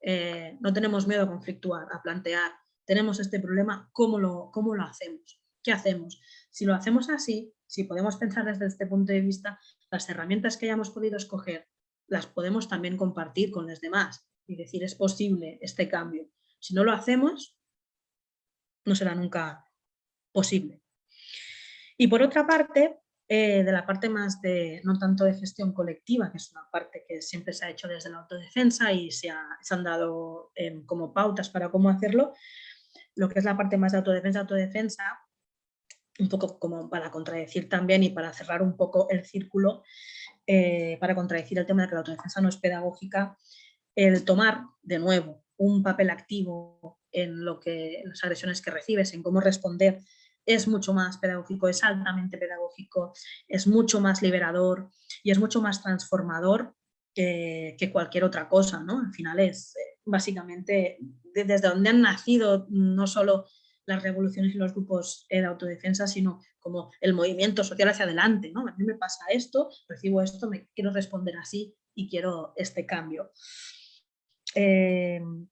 Eh, no tenemos miedo a conflictuar, a plantear, tenemos este problema, ¿cómo lo, cómo lo hacemos? ¿Qué hacemos? Si lo hacemos así, si podemos pensar desde este punto de vista, las herramientas que hayamos podido escoger las podemos también compartir con los demás y decir es posible este cambio. Si no lo hacemos, no será nunca posible. Y por otra parte, eh, de la parte más de, no tanto de gestión colectiva, que es una parte que siempre se ha hecho desde la autodefensa y se, han dado em, como pautas para cómo hacerlo, lo que es la parte más de autodefensa, autodefensa, un poco como para contradecir también y para cerrar un poco el círculo, eh, para contradecir el tema de que la autodefensa no es pedagógica, el tomar de nuevo un papel activo en lo que las agresiones que recibes, en cómo responder, es mucho más pedagógico, es altamente pedagógico, es mucho más liberador y es mucho más transformador que, cualquier otra cosa, ¿no? Al final es eh, básicamente desde donde han nacido no solo las revoluciones y los grupos de autodefensa, sino como el movimiento social hacia adelante. ¿no? A mí me pasa esto, recibo esto, me quiero responder así y quiero este cambio. Em,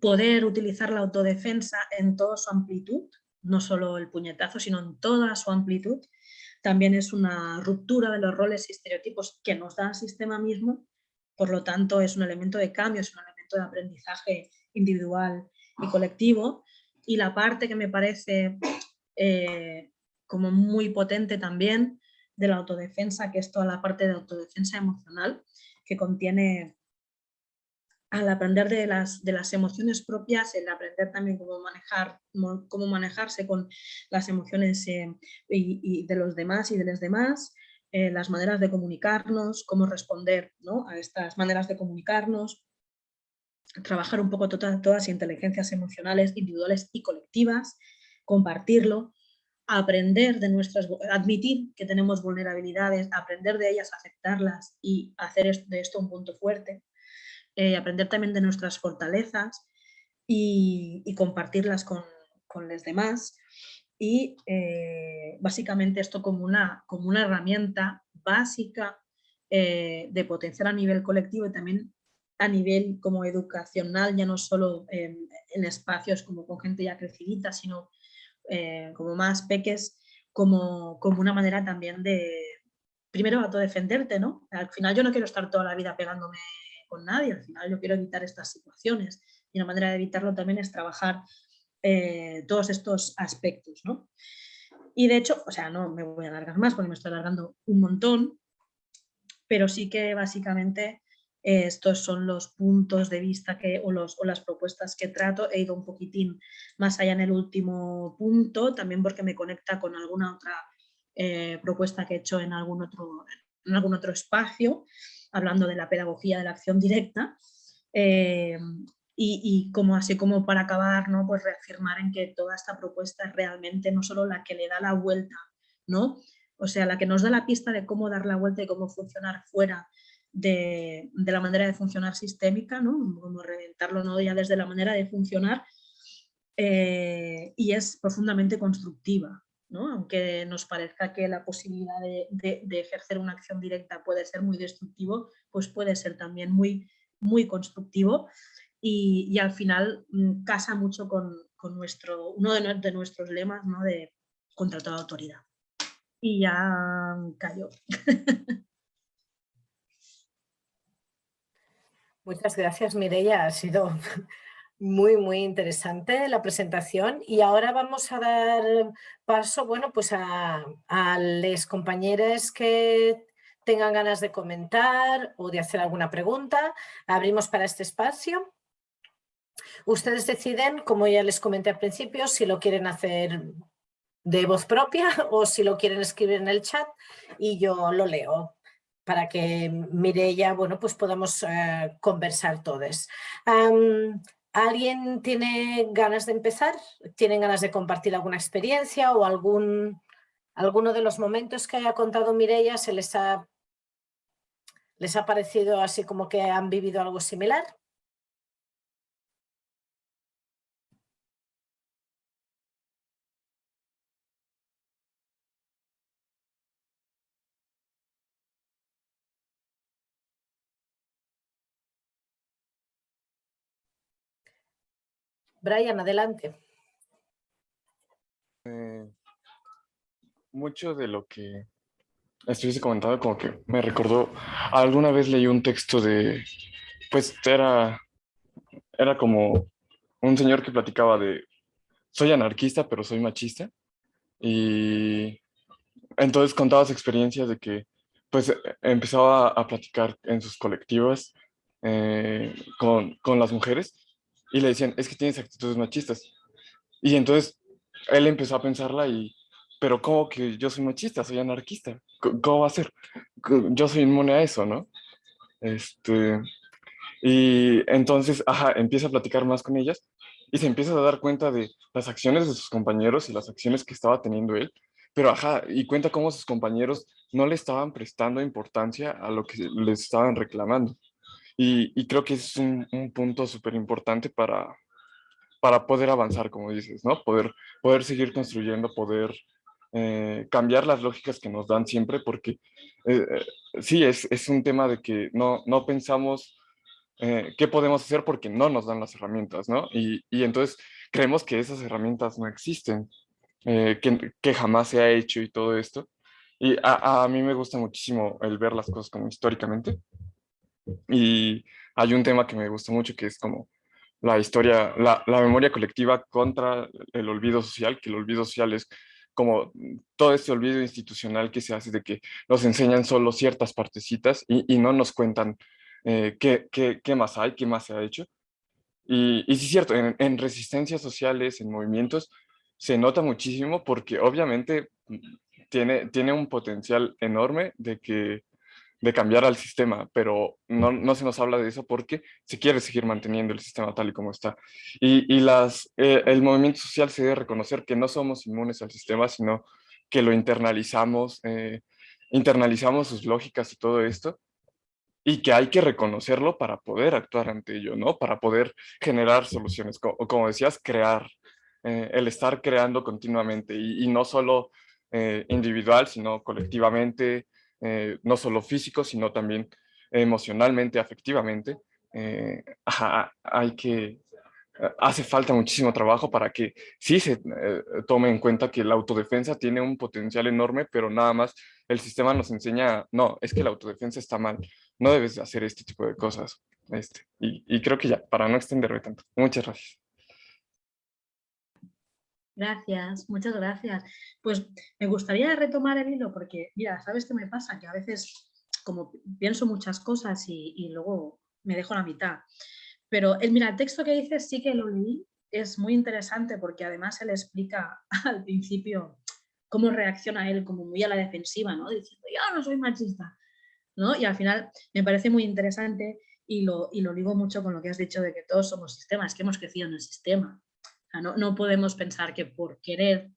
poder utilizar la autodefensa en toda su amplitud, no solo el puñetazo, sino en toda su amplitud, también es una ruptura de los roles y estereotipos que nos da el sistema mismo, por lo tanto es un elemento de cambio, es un elemento de aprendizaje individual y colectivo. Y la parte que me parece eh, como muy potente también de la autodefensa, que es toda la parte de autodefensa emocional, que contiene al aprender de las, de las emociones propias, el aprender también cómo, manejar, cómo manejarse con las emociones eh, y, de los demás y de los demás, eh, las maneras de comunicarnos, cómo responder a estas maneras de comunicarnos, trabajar un poco todas, todas las inteligencias emocionales individuales y colectivas, compartirlo, aprender de nuestras, admitir que tenemos vulnerabilidades, aprender de ellas, aceptarlas y hacer de esto un punto fuerte, eh, aprender también de nuestras fortalezas y, compartirlas con, los demás y eh, básicamente esto como una, como una herramienta básica eh, de potenciar a nivel colectivo y también a nivel como educacional, ya no solo en, espacios como con gente ya crecidita, sino eh, como más peques, como, como una manera también de, primero, autodefenderte, ¿no? Al final yo no quiero estar toda la vida pegándome con nadie, al final yo quiero evitar estas situaciones y una manera de evitarlo también es trabajar eh, todos estos aspectos, ¿no? Y de hecho, o sea, no me voy a alargar más porque me estoy alargando un montón, pero sí que básicamente estos son los puntos de vista que, o, los, o las propuestas que trato. He ido un poquitín más allá en el último punto, también porque me conecta con alguna otra eh, propuesta que he hecho en algún, otro, en algún otro espacio, hablando de la pedagogía de la acción directa. Eh, y, como así como para acabar, ¿no? pues reafirmar en que toda esta propuesta es realmente no solo la que le da la vuelta, ¿no? o sea, la que nos da la pista de cómo dar la vuelta y cómo funcionar fuera de, la manera de funcionar sistémica, ¿no? como reventarlo ¿no? ya desde la manera de funcionar, eh, y es profundamente constructiva. ¿No? Aunque nos parezca que la posibilidad de, de, ejercer una acción directa puede ser muy destructivo, pues puede ser también muy, muy constructivo y, al final mm, casa mucho con, nuestro, uno de, nuestros lemas ¿no? de contra toda autoridad. Y ya cayó. Muchas gracias Mireia, ha sido muy muy interesante la presentación y ahora vamos a dar paso bueno, pues a, los compañeros que tengan ganas de comentar o de hacer alguna pregunta. Abrimos para este espacio. Ustedes deciden, como ya les comenté al principio, si lo quieren hacer de voz propia o si lo quieren escribir en el chat y yo lo leo para que Mireia, bueno, pues podamos eh, conversar todos. ¿Alguien tiene ganas de empezar? ¿Tienen ganas de compartir alguna experiencia o algún, alguno de los momentos que haya contado Mireia se les ha, les ha parecido así como que han vivido algo similar? Brian, adelante. Eh, mucho de lo que estuviese comentando como que me recordó, alguna vez leí un texto de, pues era, era como un señor que platicaba de, soy anarquista pero soy machista y entonces contaba su experiencia de que pues empezaba a platicar en sus colectivas eh, con, con las mujeres y le decían, es que tienes actitudes machistas. Y entonces él empezó a pensarla y, pero ¿cómo que yo soy machista? Soy anarquista. ¿Cómo va a ser? Yo soy inmune a eso, ¿no? Este, y entonces, ajá, empieza a platicar más con ellas y se empieza a dar cuenta de las acciones de sus compañeros y las acciones que estaba teniendo él. Pero ajá, y cuenta cómo sus compañeros no le estaban prestando importancia a lo que les estaban reclamando. Y, creo que es un, punto súper importante para, para poder avanzar, como dices, ¿no? Poder, poder seguir construyendo, poder eh, cambiar las lógicas que nos dan siempre, porque eh, eh, sí, es, es, un tema de que no, no pensamos qué podemos hacer porque no nos dan las herramientas, ¿no? Y, y entonces creemos que esas herramientas no existen, que, que, jamás se ha hecho y todo esto. Y a, a mí me gusta muchísimo el ver las cosas como históricamente. Y hay un tema que me gusta mucho que es como la historia, la, la, memoria colectiva contra el olvido social, que el olvido social es como todo este olvido institucional que se hace de que nos enseñan solo ciertas partecitas y, y no nos cuentan eh, qué, qué, qué, más hay, qué más se ha hecho. Y, y sí es cierto, en, en, resistencias sociales, en movimientos, se nota muchísimo porque obviamente tiene, tiene un potencial enorme de que de cambiar al sistema, pero no, no, se nos habla de eso porque se quiere seguir manteniendo el sistema tal y como está. Y, y las, eh, el movimiento social se debe reconocer que no somos inmunes al sistema, sino que lo internalizamos, eh, internalizamos sus lógicas y todo esto, y que hay que reconocerlo para poder actuar ante ello, ¿no? Para poder generar soluciones, como, como decías, crear, eh, el estar creando continuamente, y no solo individual, sino colectivamente, eh, no solo físico, sino también emocionalmente, afectivamente. Eh, hay que, eh, hace falta muchísimo trabajo para que sí se tome en cuenta que la autodefensa tiene un potencial enorme, pero nada más el sistema nos enseña, no, es que la autodefensa está mal, no debes hacer este tipo de cosas. Este, y creo que ya, para no extenderme tanto. Muchas gracias. Gracias, muchas gracias. Pues me gustaría retomar el hilo porque, mira, ¿sabes qué me pasa? Que a veces como pienso muchas cosas y, luego me dejo la mitad. Pero el, mira, el texto que dices sí que lo leí, es muy interesante porque además él explica al principio cómo reacciona él como muy a la defensiva, ¿no? Diciendo, yo no soy machista, ¿no? Y al final me parece muy interesante y lo, y lo digo mucho con lo que has dicho de que todos somos sistemas, que hemos crecido en el sistema. No, no, podemos pensar que por querer...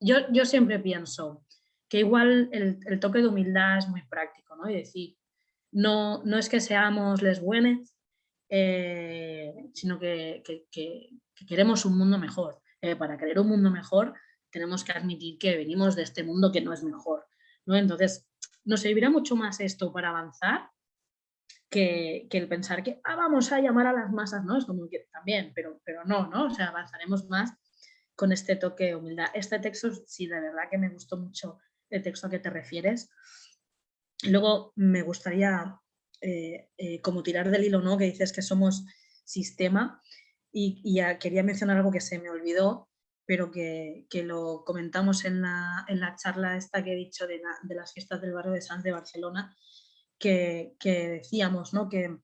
Yo, yo siempre pienso que igual el, el, toque de humildad es muy práctico, ¿no? Y decir, no, no es que seamos les buenos, eh, sino que, que, que, queremos un mundo mejor. Eh, para querer un mundo mejor tenemos que admitir que venimos de este mundo que no es mejor. ¿no? Entonces, nos servirá mucho más esto para avanzar que, el pensar que ah, vamos a llamar a las masas, ¿no? Es como que también, pero, pero no, ¿no? O sea, avanzaremos más con este toque de humildad. Este texto, sí, de verdad que me gustó mucho el texto a que te refieres. Luego me gustaría eh, eh, como tirar del hilo, ¿no? Que dices que somos sistema y, ya quería mencionar algo que se me olvidó, pero que, lo comentamos en la, en la, charla esta que he dicho de, de las fiestas del barrio de Sanz de Barcelona, que, decíamos, ¿no? que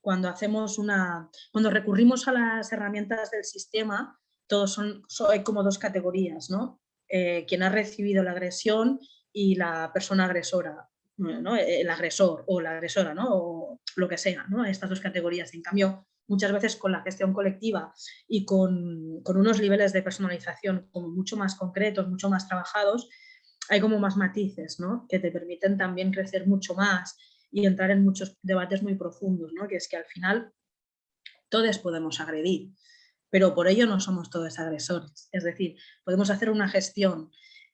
cuando hacemos una, cuando recurrimos a las herramientas del sistema, todos son, hay como dos categorías, ¿no? Eh, quien ha recibido la agresión y la persona agresora, el agresor o la agresora, ¿no? o lo que sea, ¿no? estas dos categorías. En cambio, muchas veces con la gestión colectiva y con, con, unos niveles de personalización como mucho más concretos, mucho más trabajados, hay como más matices ¿no? que te permiten también crecer mucho más y entrar en muchos debates muy profundos, ¿no? que es que al final todos podemos agredir, pero por ello no somos todos agresores. Es decir, podemos hacer una gestión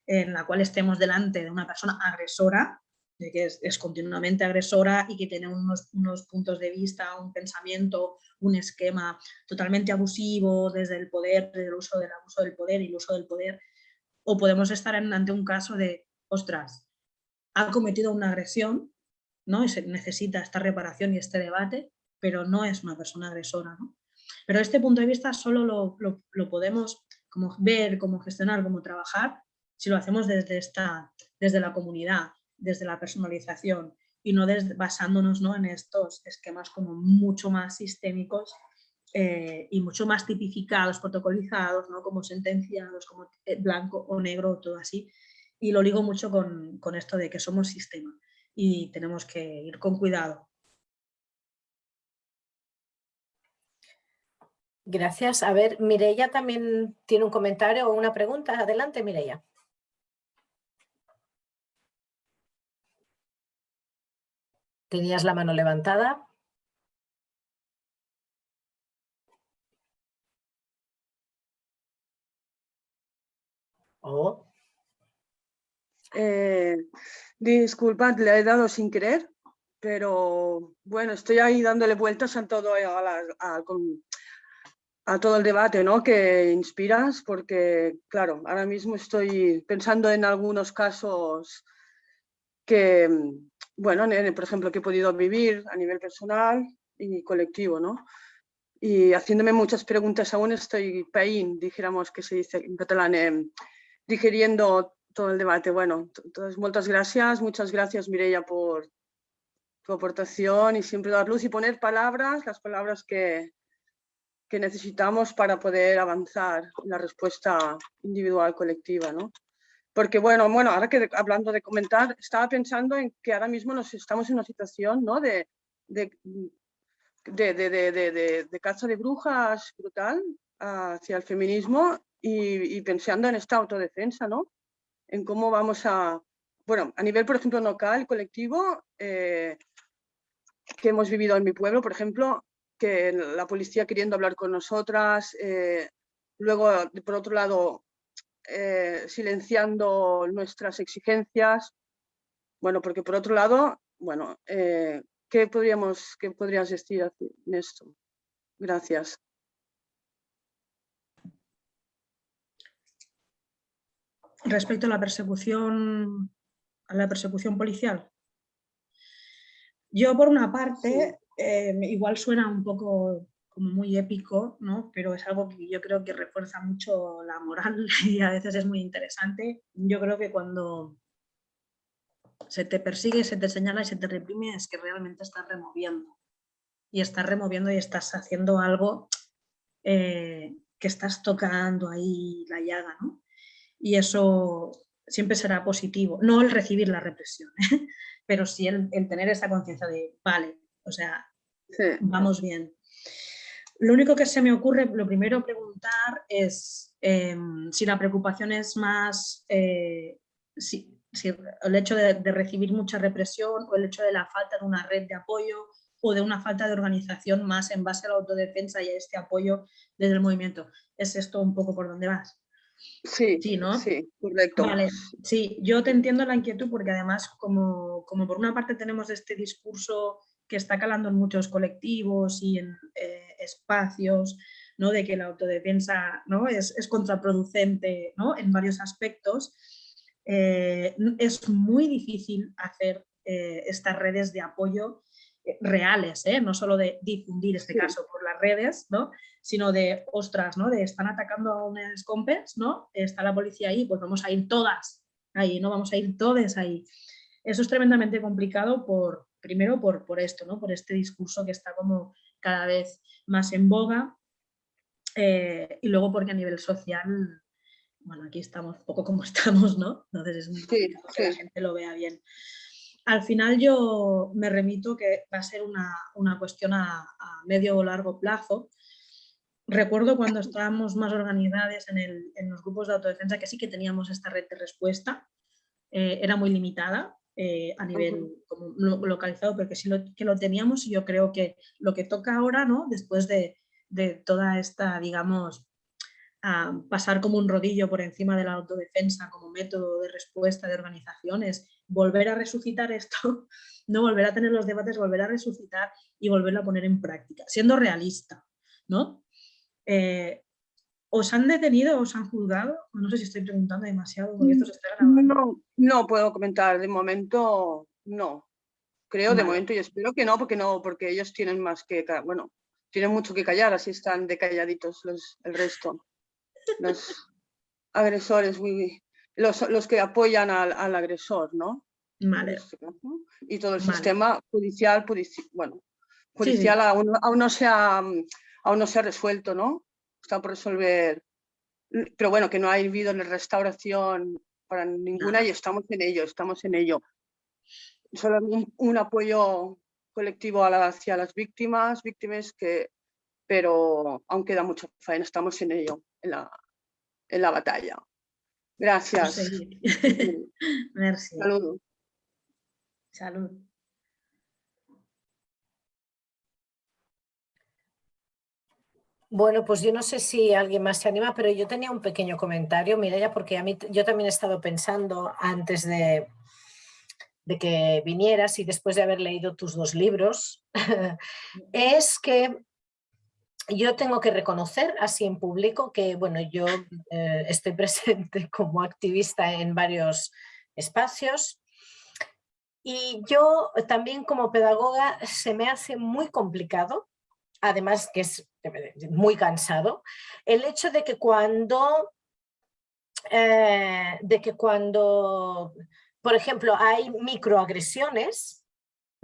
en la cual estemos delante de una persona agresora, de que es, continuamente agresora y que tiene unos, unos, puntos de vista, un pensamiento, un esquema totalmente abusivo desde el poder, desde el uso del abuso del poder y el uso del poder, o podemos estar ante un caso de, ostras, ha cometido una agresión, ¿no? Y se necesita esta reparación y este debate, pero no es una persona agresora, ¿no? Pero este punto de vista solo lo, lo, podemos como ver, como gestionar, como trabajar, si lo hacemos desde, esta, desde la comunidad, desde la personalización y no basándonos ¿no? en estos esquemas como mucho más sistémicos eh, y mucho más tipificados, protocolizados, ¿no? como sentenciados, como eh, blanco o negro, todo así. Y lo ligo mucho con, con esto de que somos sistema y tenemos que ir con cuidado. Gracias. A ver, Mireia también tiene un comentario o una pregunta. Adelante, Mireia. Tenías la mano levantada. Oh. Eh, disculpad, le he dado sin querer, pero bueno, estoy ahí dándole vueltas a todo, a, todo el debate ¿no? que inspiras, porque claro, ahora mismo estoy pensando en algunos casos que, bueno, por ejemplo, que he podido vivir a nivel personal y colectivo, ¿no? Y haciéndome muchas preguntas aún estoy pain, dijéramos que se dice en catalán, eh, digeriendo todo el debate. Bueno, entonces muchas gracias, muchas gracias Mireia por tu aportación y siempre dar luz y poner palabras, las palabras que, que necesitamos para poder avanzar en la respuesta individual colectiva, ¿no? Porque bueno, bueno, ahora que hablando de comentar, estaba pensando en que ahora mismo nos estamos en una situación ¿no? de, de, de, de, de caza de brujas brutal hacia el feminismo y, y, pensando en esta autodefensa, ¿no? En cómo vamos a, bueno, a nivel, por ejemplo, local, colectivo, eh, que hemos vivido en mi pueblo, por ejemplo, que la policía queriendo hablar con nosotras, eh, luego, por otro lado, eh, silenciando nuestras exigencias. Bueno, porque por otro lado, bueno, ¿qué, podríamos, ¿qué podrías decir en esto? Gracias. Respecto a la persecución, a la persecución policial. Yo por una parte, eh, igual suena un poco como muy épico, ¿no? pero es algo que yo creo que refuerza mucho la moral y a veces es muy interesante. Yo creo que cuando, se te persigue, se te señala y se te reprime, es que realmente estás removiendo. Y estás removiendo y estás haciendo algo eh, que estás tocando ahí la llaga, ¿no? Y eso siempre será positivo. No el recibir la represión, ¿eh? pero sí el, tener esa conciencia de, vale, o sea, vamos bien. Lo único que se me ocurre, lo primero preguntar es em, si la preocupación es más eh, si, el hecho de, recibir mucha represión o el hecho de la falta de una red de apoyo o de una falta de organización más en base a la autodefensa y a este apoyo desde el movimiento. ¿Es esto un poco por donde vas? Sí, sí, ¿no? Sí, correcto. Vale, sí, yo te entiendo la inquietud porque además como, como por una parte tenemos este discurso que está calando en muchos colectivos y en eh, espacios, ¿no? de que la autodefensa ¿no? es, es contraproducente ¿no? en varios aspectos, eh, es muy difícil hacer eh, estas redes de apoyo reales, no solo de difundir este caso por las redes, ¿no? sino de, ostras, ¿no? de están atacando a unas compes, ¿no? está la policía ahí, pues vamos a ir todas ahí, no vamos a ir todas ahí. Eso es tremendamente complicado por, primero por, por esto, ¿no? por este discurso que está como cada vez más en boga eh, y luego porque a nivel social, bueno, aquí estamos poco como estamos, ¿no? Entonces es muy difícil que la gente lo vea bien. Al final yo me remito que va a ser una, una cuestión a, a, medio o largo plazo. Recuerdo cuando estábamos más organizadas en, el, en, los grupos de autodefensa que sí que teníamos esta red de respuesta, eh, era muy limitada, eh, a nivel como localizado, porque sí lo, que lo teníamos y yo creo que lo que toca ahora, ¿no? después de, de toda esta, digamos, pasar como un rodillo por encima de la autodefensa como método de respuesta de organizaciones, volver a resucitar esto, no volver a tener los debates, volver a resucitar y volverlo a poner en práctica, siendo realista, ¿no? Eh, ¿Os han detenido, os han juzgado? No sé si estoy preguntando demasiado porque esto se está grabando. No, no puedo comentar, de momento no. Creo de momento y espero que no, porque no, porque ellos tienen más que, bueno, tienen mucho que callar, así están decalladitos los, el resto. Los agresores, los, los que apoyan al, al agresor, ¿no? Vale. Este y todo el sistema judicial, bueno, judicial Aún, aún, no se ha, aún no se ha resuelto, ¿no? está por resolver, pero bueno, que no ha habido restauración para ninguna y estamos en ello, estamos en ello. Solo un, apoyo colectivo hacia las víctimas, víctimas que, pero aún queda mucho faena, estamos en ello, en la, en la batalla. Gracias. Merci. Salud. Salud. Bueno, pues yo no sé si alguien más se anima, pero yo tenía un pequeño comentario, Mireia, porque a mí yo también he estado pensando antes de, de que vinieras y después de haber leído tus dos libros, es que yo tengo que reconocer así en público que, bueno, yo eh, estoy presente como activista en varios espacios. Y yo también como pedagoga se me hace muy complicado además que es muy cansado, el hecho de que cuando, eh, de que cuando por ejemplo, hay microagresiones,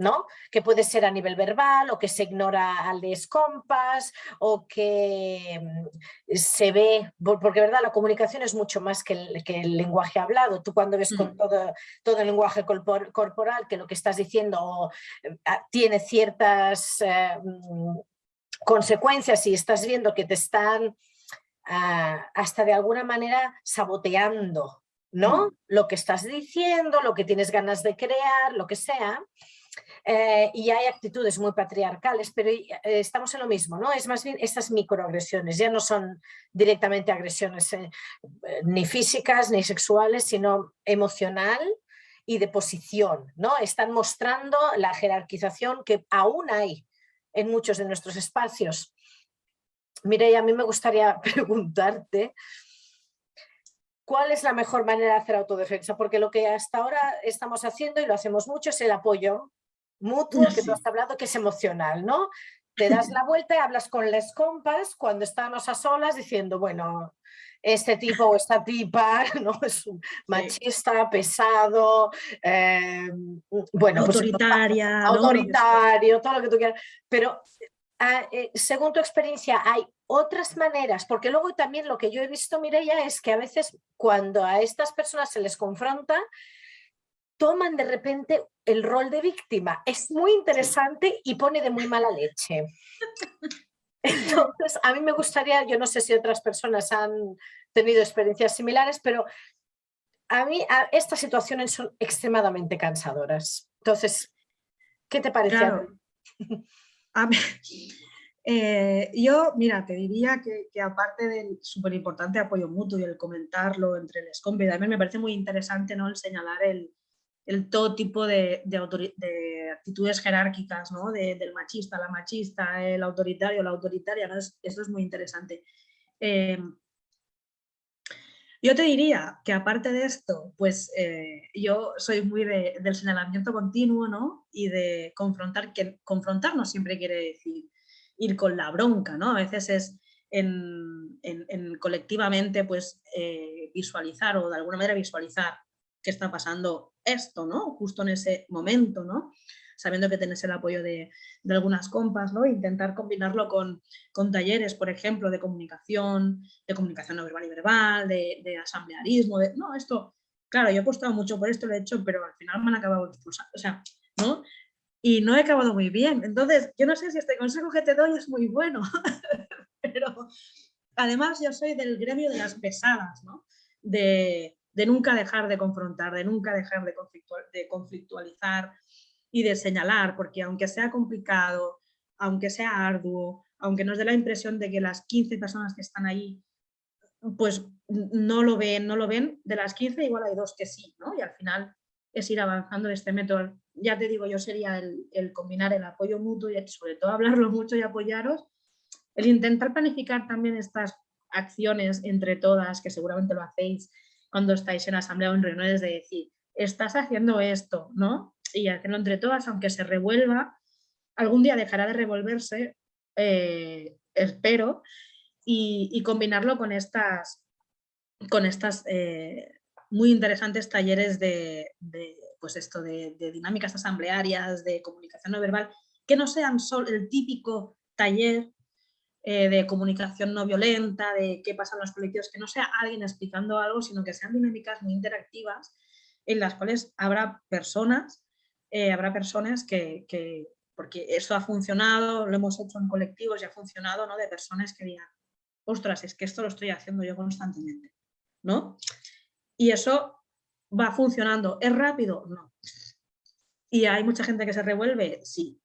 ¿no? que puede ser a nivel verbal o que se ignora al descompás o que mm, se ve, porque verdad la comunicación es mucho más que el, que el lenguaje hablado. Tú cuando ves con mm. todo, todo, el lenguaje corporal que lo que estás diciendo eh, tiene ciertas eh, mm, consecuencias y estás viendo que te están ah, hasta de alguna manera saboteando ¿no? Lo que estás diciendo, lo que tienes ganas de crear, lo que sea. Eh, y hay actitudes muy patriarcales, pero eh, estamos en lo mismo, ¿no? Es más bien estas microagresiones, ya no son directamente agresiones eh, ni físicas ni sexuales, sino emocional y de posición, ¿no? Están mostrando la jerarquización que aún hay en muchos de nuestros espacios. Mireia, a mí me gustaría preguntarte cuál es la mejor manera de hacer autodefensa, porque lo que hasta ahora estamos haciendo y lo hacemos mucho es el apoyo mutuo que tú has hablado, que es emocional, ¿no? Te das la vuelta y hablas con las compas cuando estamos a solas diciendo, bueno, este tipo o esta tipa ¿no? es un machista, pesado, eh, bueno, pues, autoritaria, ¿no? autoritario, todo lo que tú quieras, pero ah, eh, según tu experiencia hay otras maneras, porque luego también lo que yo he visto, Mireia, es que a veces cuando a estas personas se les confronta, toman de repente el rol de víctima. Es muy interesante y pone de muy mala leche. Entonces, a mí me gustaría, yo no sé si otras personas han tenido experiencias similares, pero a mí estas situaciones son extremadamente cansadoras. Entonces, ¿qué te parece? A mí, eh, yo, mira, te diría que, aparte del súper importante apoyo mutuo y el comentarlo entre el SCOMP, también me parece muy interesante ¿no? el señalar el, el todo tipo de, de, actitudes jerárquicas, ¿no? del machista, la machista, el autoritario, la autoritaria, eso es muy interesante. Eh, yo te diría que aparte de esto, pues eh, yo soy muy del señalamiento continuo ¿no? y de confrontar, que confrontar no siempre quiere decir ir con la bronca, ¿no? a veces es en, en, colectivamente pues, eh, visualizar o de alguna manera visualizar qué está pasando esto, ¿no? Justo en ese momento, ¿no? Sabiendo que tenés el apoyo de, algunas compas, ¿no? Intentar combinarlo con, con, talleres, por ejemplo, de comunicación, de comunicación no verbal y verbal, de, asamblearismo, de, no, esto, claro, yo he apostado mucho por esto, lo he hecho, pero al final me han acabado expulsando, o sea, ¿no? Y no he acabado muy bien. Entonces, yo no sé si este consejo que te doy es muy bueno, pero además yo soy del gremio de las pesadas, ¿no? De, de nunca dejar de confrontar, de nunca dejar de, conflictualizar y de señalar, porque aunque sea complicado, aunque sea arduo, aunque nos dé la impresión de que las 15 personas que están ahí pues no lo ven, no lo ven, de las 15 igual hay dos que sí, ¿no? Y al final es ir avanzando este método. Ya te digo, yo sería el, el combinar el apoyo mutuo y sobre todo hablarlo mucho y apoyaros, el intentar planificar también estas acciones entre todas, que seguramente lo hacéis, cuando estáis en asamblea o en reuniones de decir, estás haciendo esto, ¿no? Y hacerlo entre todas, aunque se revuelva, algún día dejará de revolverse, eh, espero, y, combinarlo con estas, con estas eh, muy interesantes talleres de, pues esto, de, de, dinámicas asamblearias, de comunicación no verbal, que no sean solo el típico taller eh, de comunicación no violenta, de qué pasa en los colectivos, que no sea alguien explicando algo, sino que sean dinámicas muy interactivas en las cuales habrá personas, eh, habrá personas que, porque eso ha funcionado, lo hemos hecho en colectivos y ha funcionado, ¿no? De personas que digan, ostras, es que esto lo estoy haciendo yo constantemente, ¿no? Y eso va funcionando. ¿Es rápido? No. ¿Y hay mucha gente que se revuelve? Sí.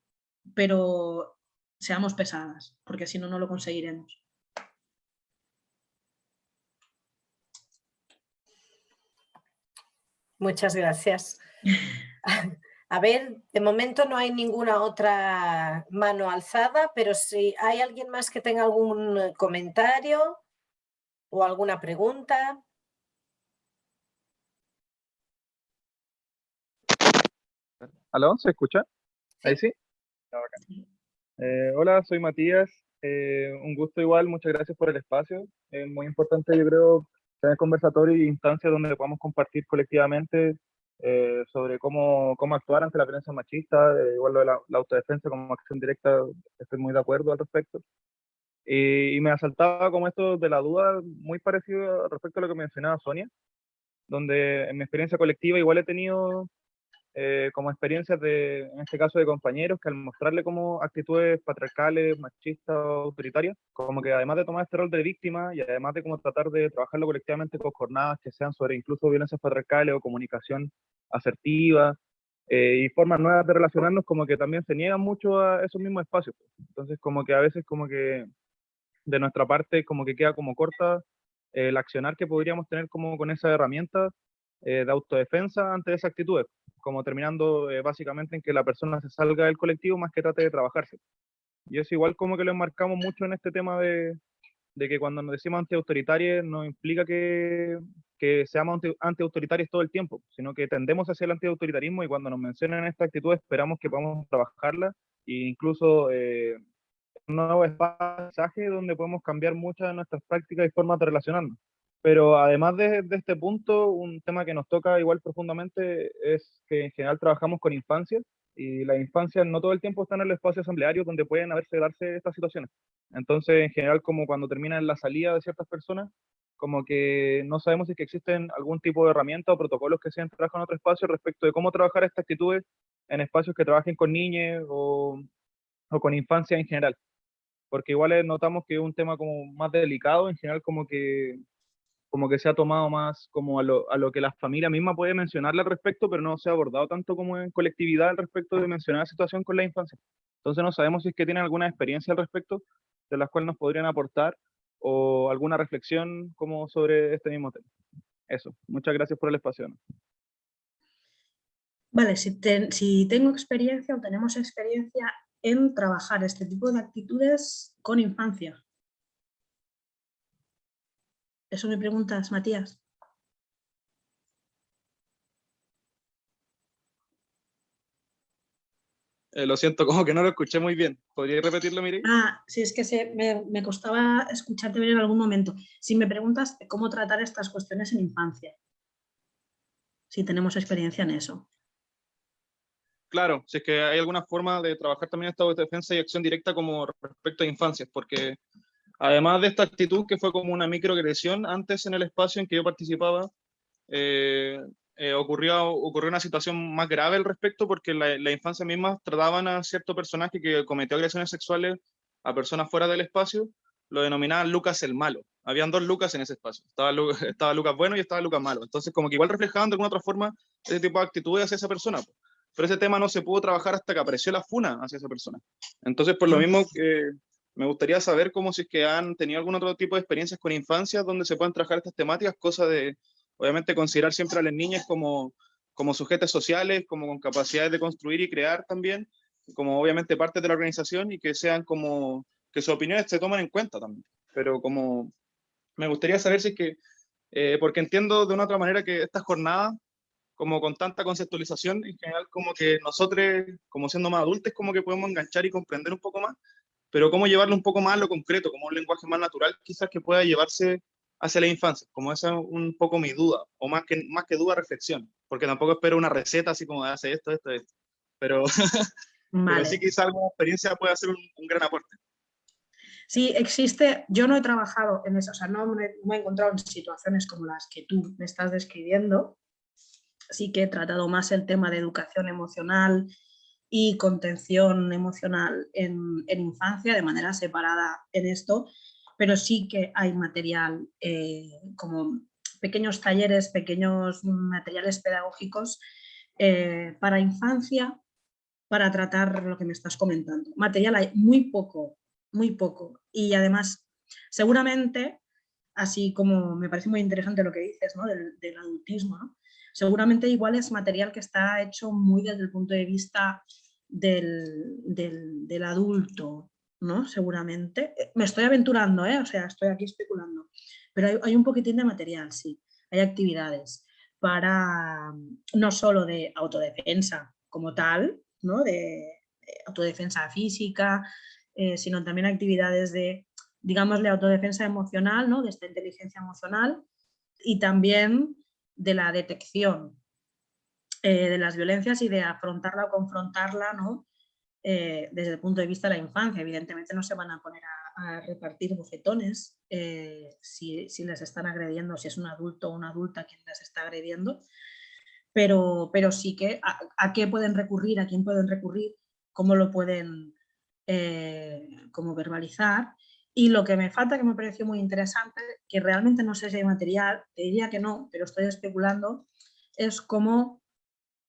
Pero seamos pesadas, porque si no, no lo conseguiremos. Muchas gracias. A ver, de momento no hay ninguna otra mano alzada, pero si hay alguien más que tenga algún comentario o alguna pregunta. ¿Aló? ¿Se escucha? ¿Ahí sí? Eh, hola, soy Matías. Eh, un gusto igual, muchas gracias por el espacio. Es muy importante, yo creo, tener conversatorio y instancias donde podamos compartir colectivamente eh, sobre cómo, cómo actuar ante la violencia machista, igual lo de la, autodefensa como acción directa, estoy muy de acuerdo al respecto. Y, y me asaltaba como esto de la duda, muy parecido respecto a lo que mencionaba Sonia, donde en mi experiencia colectiva igual he tenido eh, como experiencias de, en este caso de compañeros, que al mostrarle como actitudes patriarcales, machistas, autoritarias, como que además de tomar este rol de víctima y además de como tratar de trabajarlo colectivamente con jornadas que sean sobre incluso violencias patriarcales o comunicación asertiva eh, y formas nuevas de relacionarnos, como que también se niegan mucho a esos mismos espacios. Entonces, como que a veces como que de nuestra parte como que queda como corta el accionar que podríamos tener como con esa herramienta eh, de autodefensa ante esas actitudes como terminando eh, básicamente en que la persona se salga del colectivo más que trate de trabajarse. Y es igual como que lo enmarcamos mucho en este tema de, de que cuando nos decimos antiautoritarios no implica que, que seamos antiautoritarios todo el tiempo, sino que tendemos hacia el antiautoritarismo y cuando nos mencionan esta actitud esperamos que podamos trabajarla e incluso eh, un nuevo espacio donde podemos cambiar muchas de nuestras prácticas y formas de relacionarnos. Pero además de, de, este punto, un tema que nos toca igual profundamente es que en general trabajamos con infancias y las infancias no todo el tiempo están en el espacio asambleario donde pueden haberse darse estas situaciones. Entonces, en general, como cuando termina la salida de ciertas personas, como que no sabemos si que existen algún tipo de herramienta o protocolos que se han trabajado en otro espacio respecto de cómo trabajar estas actitudes en espacios que trabajen con niños o, o con infancia en general. Porque igual notamos que es un tema como más delicado, en general como que como que se ha tomado más como a lo, a lo que la familia misma puede mencionarle al respecto, pero no se ha abordado tanto como en colectividad al respecto de mencionar la situación con la infancia. Entonces no sabemos si es que tienen alguna experiencia al respecto de las cuales nos podrían aportar o alguna reflexión como sobre este mismo tema. Eso, muchas gracias por el espacio. Vale, si, si tengo experiencia o tenemos experiencia en trabajar este tipo de actitudes con infancia, eso me preguntas, Matías. Eh, lo siento, como que no lo escuché muy bien. ¿Podrías repetirlo, Miri? Ah, sí, es que se, me, me, costaba escucharte bien en algún momento. Si me preguntas cómo tratar estas cuestiones en infancia, si tenemos experiencia en eso. Claro, si es que hay alguna forma de trabajar también estado de defensa y acción directa como respecto a infancias, porque Además de esta actitud que fue como una microagresión, antes en el espacio en que yo participaba, eh, eh, ocurrió, ocurrió una situación más grave al respecto porque la, la, infancia misma trataban a cierto personaje que cometió agresiones sexuales a personas fuera del espacio, lo denominaban Lucas el malo. Habían dos Lucas en ese espacio, estaba, estaba Lucas bueno y estaba Lucas malo. Entonces como que igual reflejaban de alguna otra forma ese tipo de actitudes hacia esa persona. Pero ese tema no se pudo trabajar hasta que apareció la funa hacia esa persona. Entonces por lo mismo que me gustaría saber cómo si es que han tenido algún otro tipo de experiencias con infancias donde se puedan trabajar estas temáticas, cosa de, obviamente, considerar siempre a las niñas como, como sujetos sociales, como con capacidades de construir y crear también, como obviamente parte de la organización y que sean como, que sus opiniones se tomen en cuenta también. Pero como, me gustaría saber si es que, eh, porque entiendo de una otra manera que esta jornada, como con tanta conceptualización, en general como que nosotros, como siendo más adultos, como que podemos enganchar y comprender un poco más, pero cómo llevarlo un poco más a lo concreto, como un lenguaje más natural, quizás que pueda llevarse hacia la infancia, como esa es un poco mi duda, o más que, más que duda, reflexión, porque tampoco espero una receta así como de hace esto, esto, esto, pero, vale. pero sí quizás alguna experiencia puede hacer un, un, gran aporte. Sí, existe, yo no he trabajado en eso, o sea, no me, me he encontrado en situaciones como las que tú me estás describiendo, sí que he tratado más el tema de educación emocional, y contención emocional en, infancia de manera separada en esto, pero sí que hay material eh, como pequeños talleres, pequeños materiales pedagógicos eh, para infancia para tratar lo que me estás comentando. Material hay muy poco, muy poco. Y además, seguramente, así como me parece muy interesante lo que dices ¿no? del, del adultismo, ¿no? Seguramente igual es material que está hecho muy desde el punto de vista del, del, adulto, ¿no? Seguramente. Eh, me estoy aventurando, ¿eh? O sea, estoy aquí especulando. Pero hay, hay, un poquitín de material, sí. Hay actividades para, no solo de autodefensa como tal, ¿no? De, de autodefensa física, eh, sino también actividades de, digámosle, autodefensa emocional, ¿no? De esta inteligencia emocional y también de la detección eh, de las violencias y de afrontarla o confrontarla ¿no? Eh, desde el punto de vista de la infancia. Evidentemente no se van a poner a, repartir bofetones eh, si, si, les están agrediendo, si es un adulto o una adulta quien les está agrediendo, pero, pero sí que a, qué pueden recurrir, a quién pueden recurrir, cómo lo pueden como verbalizar y lo que me falta, que me pareció muy interesante, que realmente no sé si hay material, te diría que no, pero estoy especulando, es cómo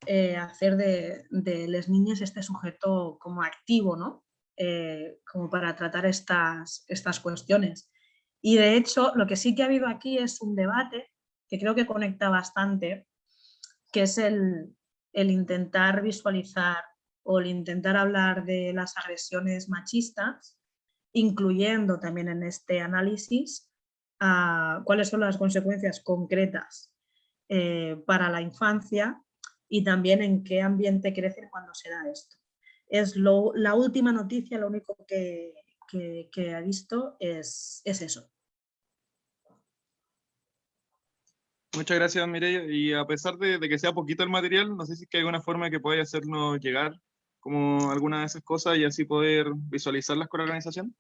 eh, hacer de, de las niñas este sujeto como activo, ¿no? Eh, como para tratar estas, estas cuestiones. Y de hecho, lo que sí que ha habido aquí es un debate que creo que conecta bastante, que es el, el intentar visualizar o el intentar hablar de las agresiones machistas, incluyendo también en este análisis a cuáles son las consecuencias concretas eh, para la infancia y también en qué ambiente crecen cuando se da esto. Es lo, la última noticia, lo único que, que, he visto es, es eso. Muchas gracias, Mireia. Y a pesar de, de que sea poquito el material, no sé si hay alguna forma que podáis hacernos llegar como alguna de esas cosas y así poder visualizarlas con la organización.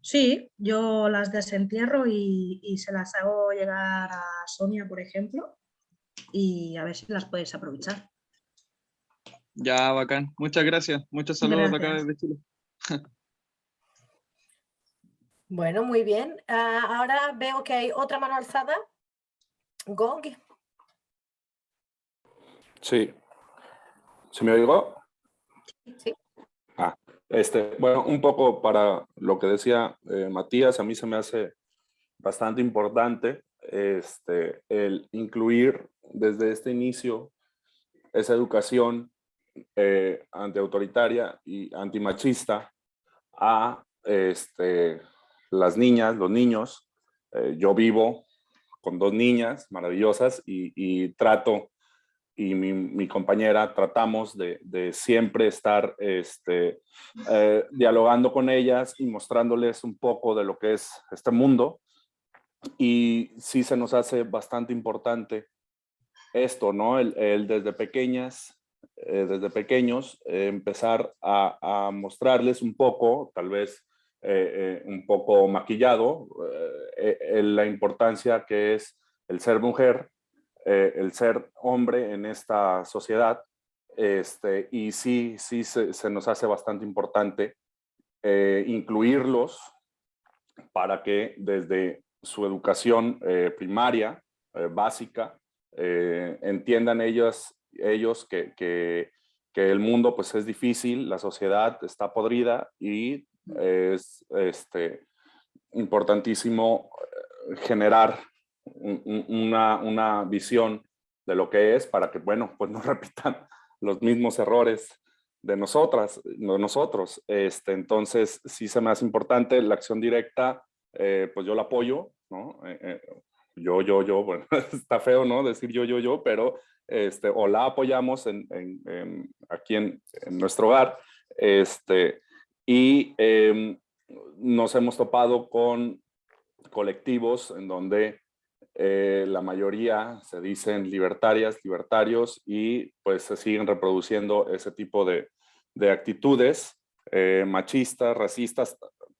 Sí, yo las desentierro y, y se las hago llegar a Sonia, por ejemplo, y a ver si las podéis aprovechar. Ya, bacán. Muchas gracias. Muchos saludos de acá Gracias. desde Chile. Bueno, muy bien. Ah, ahora veo que hay otra mano alzada. Gong. Sí. ¿Se me oigo? Ah, este, bueno, un poco para lo que decía eh, Matías, a mí se me hace bastante importante este, el incluir desde este inicio esa educación eh, antiautoritaria y antimachista a este, las niñas, los niños. Eh, yo vivo con dos niñas maravillosas y, y trato y mi, compañera tratamos de, siempre estar este, eh, dialogando con ellas y mostrándoles un poco de lo que es este mundo. Y sí se nos hace bastante importante esto, ¿no? El, desde pequeñas, eh, desde pequeños, eh, empezar a, a, mostrarles un poco, tal vez un poco maquillado, la importancia que es el ser mujer, eh, el ser hombre en esta sociedad. Este, y sí, sí se, nos hace bastante importante eh, incluirlos para que desde su educación eh, primaria, básica, entiendan ellos, ellos que, que, que, el mundo pues es difícil, la sociedad está podrida y es este, importantísimo eh, una, una, visión de lo que es para que, bueno, pues no repitan los mismos errores de nosotras, de nosotros. Este, entonces, sí se me hace importante la acción directa, eh, pues yo la apoyo, ¿no? Eh, eh, yo, yo, yo, bueno, está feo, ¿no? Decir yo, yo, yo, pero este, o la apoyamos en, en, en aquí en, en, nuestro hogar, este, y em, nos hemos topado con colectivos en donde eh, la mayoría se dicen libertarias, libertarios y pues se siguen reproduciendo ese tipo de, de actitudes eh, machistas, racistas,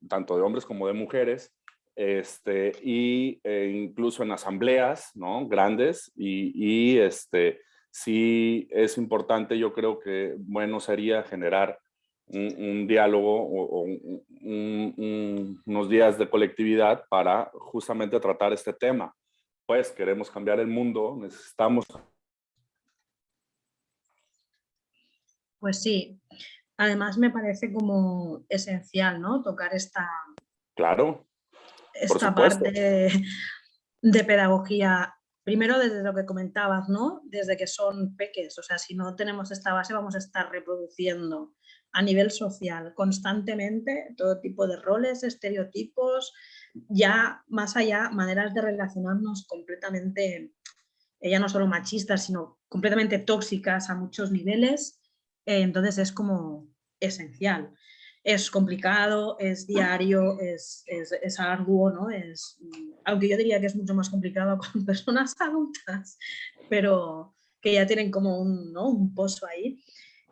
tanto de hombres como de mujeres, este, y eh, incluso en asambleas ¿no? grandes y, y, este, sí es importante, yo creo que bueno sería generar un, diálogo o, o un, un, unos días de colectividad para justamente tratar este tema pues queremos cambiar el mundo, necesitamos. Pues sí, además me parece como esencial, ¿no? Tocar esta, claro, esta parte de, de pedagogía primero desde lo que comentabas, ¿no? Desde que son peques, o sea, si no tenemos esta base vamos a estar reproduciendo a nivel social constantemente todo tipo de roles, estereotipos, ya más allá maneras de relacionarnos completamente, eh, ya no solo machistas, sino completamente tóxicas a muchos niveles, eh, entonces es como esencial. Es complicado, es diario, es, es, arduo, ¿no? Es, aunque yo diría que es mucho más complicado con personas adultas, pero que ya tienen como un, ¿no? un pozo ahí.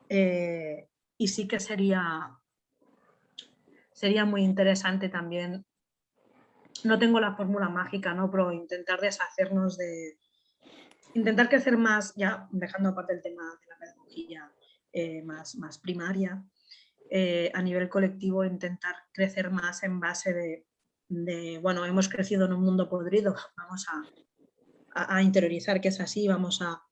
Eh, y sí que sería, sería muy interesante también no tengo la fórmula mágica, ¿no? Pero intentar deshacernos de... Intentar crecer más, ya dejando aparte el tema de la pedagogía eh, más, más primaria, eh, a nivel colectivo intentar crecer más en base de, bueno, hemos crecido en un mundo podrido, vamos a, interiorizar que es así, vamos a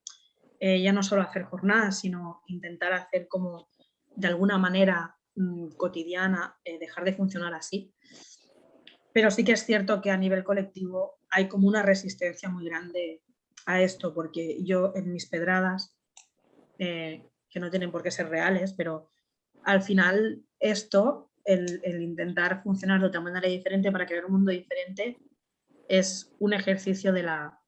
eh, ya no solo hacer jornadas, sino intentar hacer como de alguna manera mmm, cotidiana, dejar de funcionar así pero sí que es cierto que a nivel colectivo hay como una resistencia muy grande a esto, porque yo en mis pedradas, eh, que no tienen por qué ser reales, pero al final esto, el, intentar funcionar de otra manera diferente para crear un mundo diferente, es un ejercicio de la,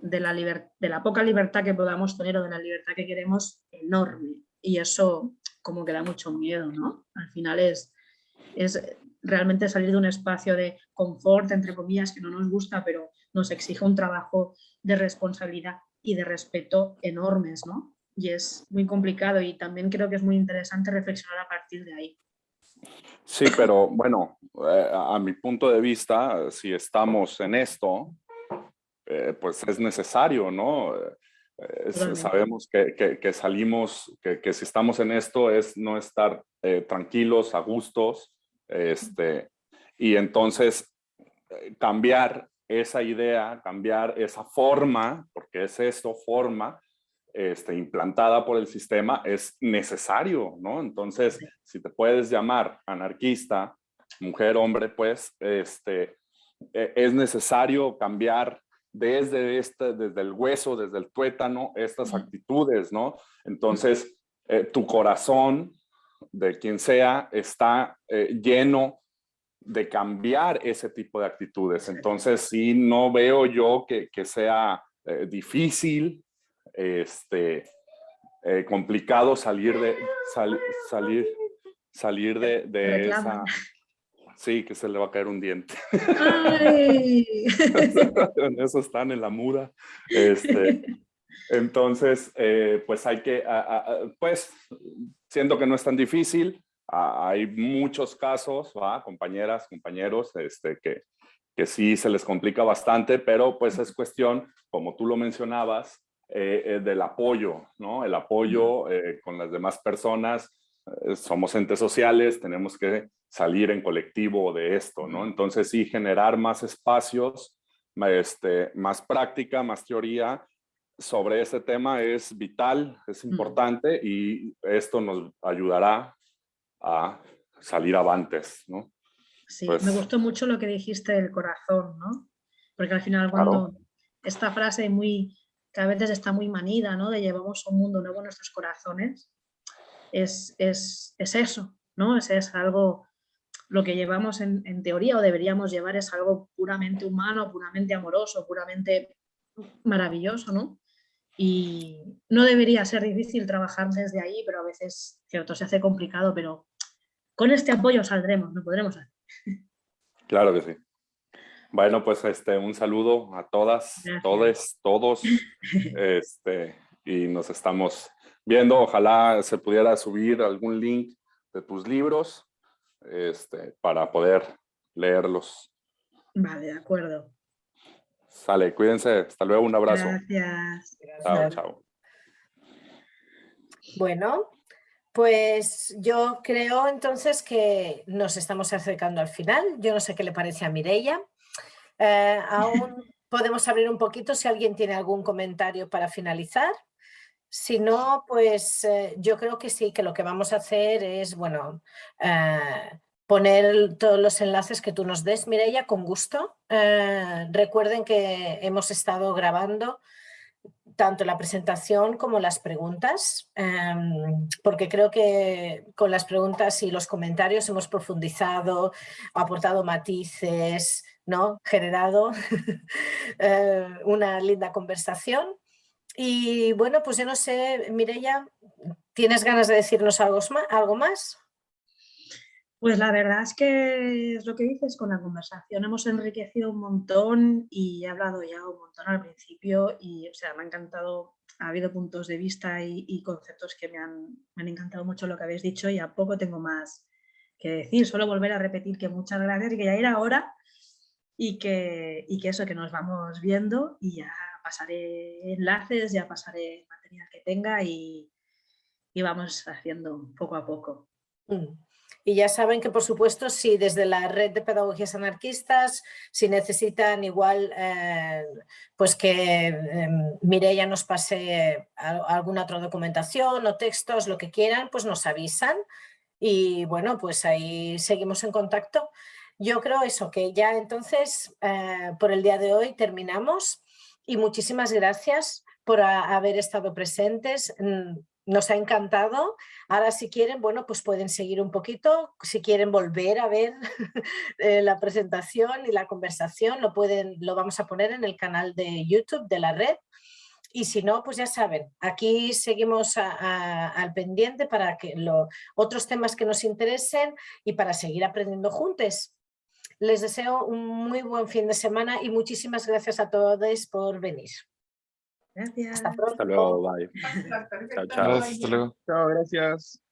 de la, de la poca libertad que podamos tener o de la libertad que queremos enorme. Y eso como que da mucho miedo, ¿no? Al final es, es realmente salir de un espacio de confort, entre comillas, que no nos gusta, pero nos exige un trabajo de responsabilidad y de respeto enormes, ¿no? Y es muy complicado y también creo que es muy interesante reflexionar a partir de ahí. Sí, pero bueno, eh, a mi punto de vista, si estamos en esto, eh, pues es necesario, ¿no? Eh, sabemos que, que, salimos, que, que, si estamos en esto es no estar tranquilos, a gustos, este, y entonces cambiar esa idea, cambiar esa forma, porque es esto, forma, este, implantada por el sistema, es necesario, ¿no? Entonces, si te puedes llamar anarquista, mujer, hombre, pues, este, e, es necesario cambiar desde, este, desde el hueso, desde el tuétano, estas actitudes, ¿no? Entonces, eh, tu corazón, de quien sea, está eh, lleno de cambiar ese tipo de actitudes. Entonces, sí, no veo yo que, que sea eh, difícil, este, eh, complicado salir de, salir, salir de, de esa... Sí, que se le va a caer un diente. Eso están en la muda. Este, entonces, eh, pues hay que, pues, siento que no es tan difícil, hay muchos casos, compañeras, compañeros, este, que, que sí se les complica bastante, pero pues es cuestión, como tú lo mencionabas, eh, eh, del apoyo, ¿no? El apoyo eh, con las demás personas. somos entes sociales, tenemos que salir en colectivo de esto, ¿no? Entonces sí, generar más espacios, este, más práctica, más teoría sobre este tema es vital, es importante y esto nos ayudará a salir avantes, ¿no? Sí, me pues gustó mucho lo que dijiste del corazón, ¿no? Porque al final cuando esta frase muy, que a veces está muy manida, ¿no? De llevamos un mundo nuevo en nuestros corazones, es, es, es eso, ¿no? Es, es, algo, lo que llevamos en, en, teoría o deberíamos llevar es algo puramente humano, puramente amoroso, puramente maravilloso, ¿no? Y no debería ser difícil trabajar desde ahí, pero a veces, cierto, se hace complicado, pero con este apoyo saldremos, lo podremos hacer. Claro que sí. Bueno, pues este, un saludo a todas, todos, todos, este, y nos estamos viendo. Ojalá se pudiera subir algún link de tus libros este, para poder leerlos. Vale, de acuerdo. Sale, cuídense. Hasta luego, un abrazo. Gracias. Chao, chao. Bueno, pues yo creo entonces que nos estamos acercando al final. Yo no sé qué le parece a Mireia. Eh, aún podemos abrir un poquito si alguien tiene algún comentario para finalizar. Si no, pues eh, yo creo que sí, que lo que vamos a hacer es, bueno, eh, poner todos los enlaces que tú nos des, Mireia, con gusto. Eh, recuerden que hemos estado grabando tanto la presentación como las preguntas, em, porque creo que con las preguntas y los comentarios hemos profundizado, aportado matices, ¿no? generado eh, una linda conversación. Y bueno, pues yo no sé, Mireia, ¿tienes ganas de decirnos algo más? Pues la verdad es que es lo que dices, con la conversación hemos enriquecido un montón y he hablado ya un montón al principio y o sea, me ha encantado, ha habido puntos de vista y, conceptos que me han, me han, encantado mucho lo que habéis dicho y a poco tengo más que decir, solo volver a repetir que muchas gracias y que ya era hora y que, y que eso, que nos vamos viendo y ya pasaré enlaces, ya pasaré material que tenga y, y vamos haciendo poco a poco. Mm. Y ya saben que, por supuesto, si desde la red de pedagogías anarquistas, si necesitan igual, eh, pues que eh, Mireia nos pase alguna otra documentación o textos, lo que quieran, pues nos avisan. Y bueno, pues ahí seguimos en contacto. Yo creo eso, que ya entonces eh, por el día de hoy terminamos y muchísimas gracias por haber estado presentes. Nos ha encantado. Ahora si quieren, bueno, pues pueden seguir un poquito. Si quieren volver a ver eh, la presentación y la conversación, lo, pueden, lo vamos a poner en el canal de YouTube de la red. Y si no, pues ya saben, aquí seguimos al pendiente para que los otros temas que nos interesen y para seguir aprendiendo juntos. Les deseo un muy buen fin de semana y muchísimas gracias a todos por venir. Gracias. Hasta pronto. Hasta luego, bye. Chao, chao. Gracias, hasta luego. Chao, gracias.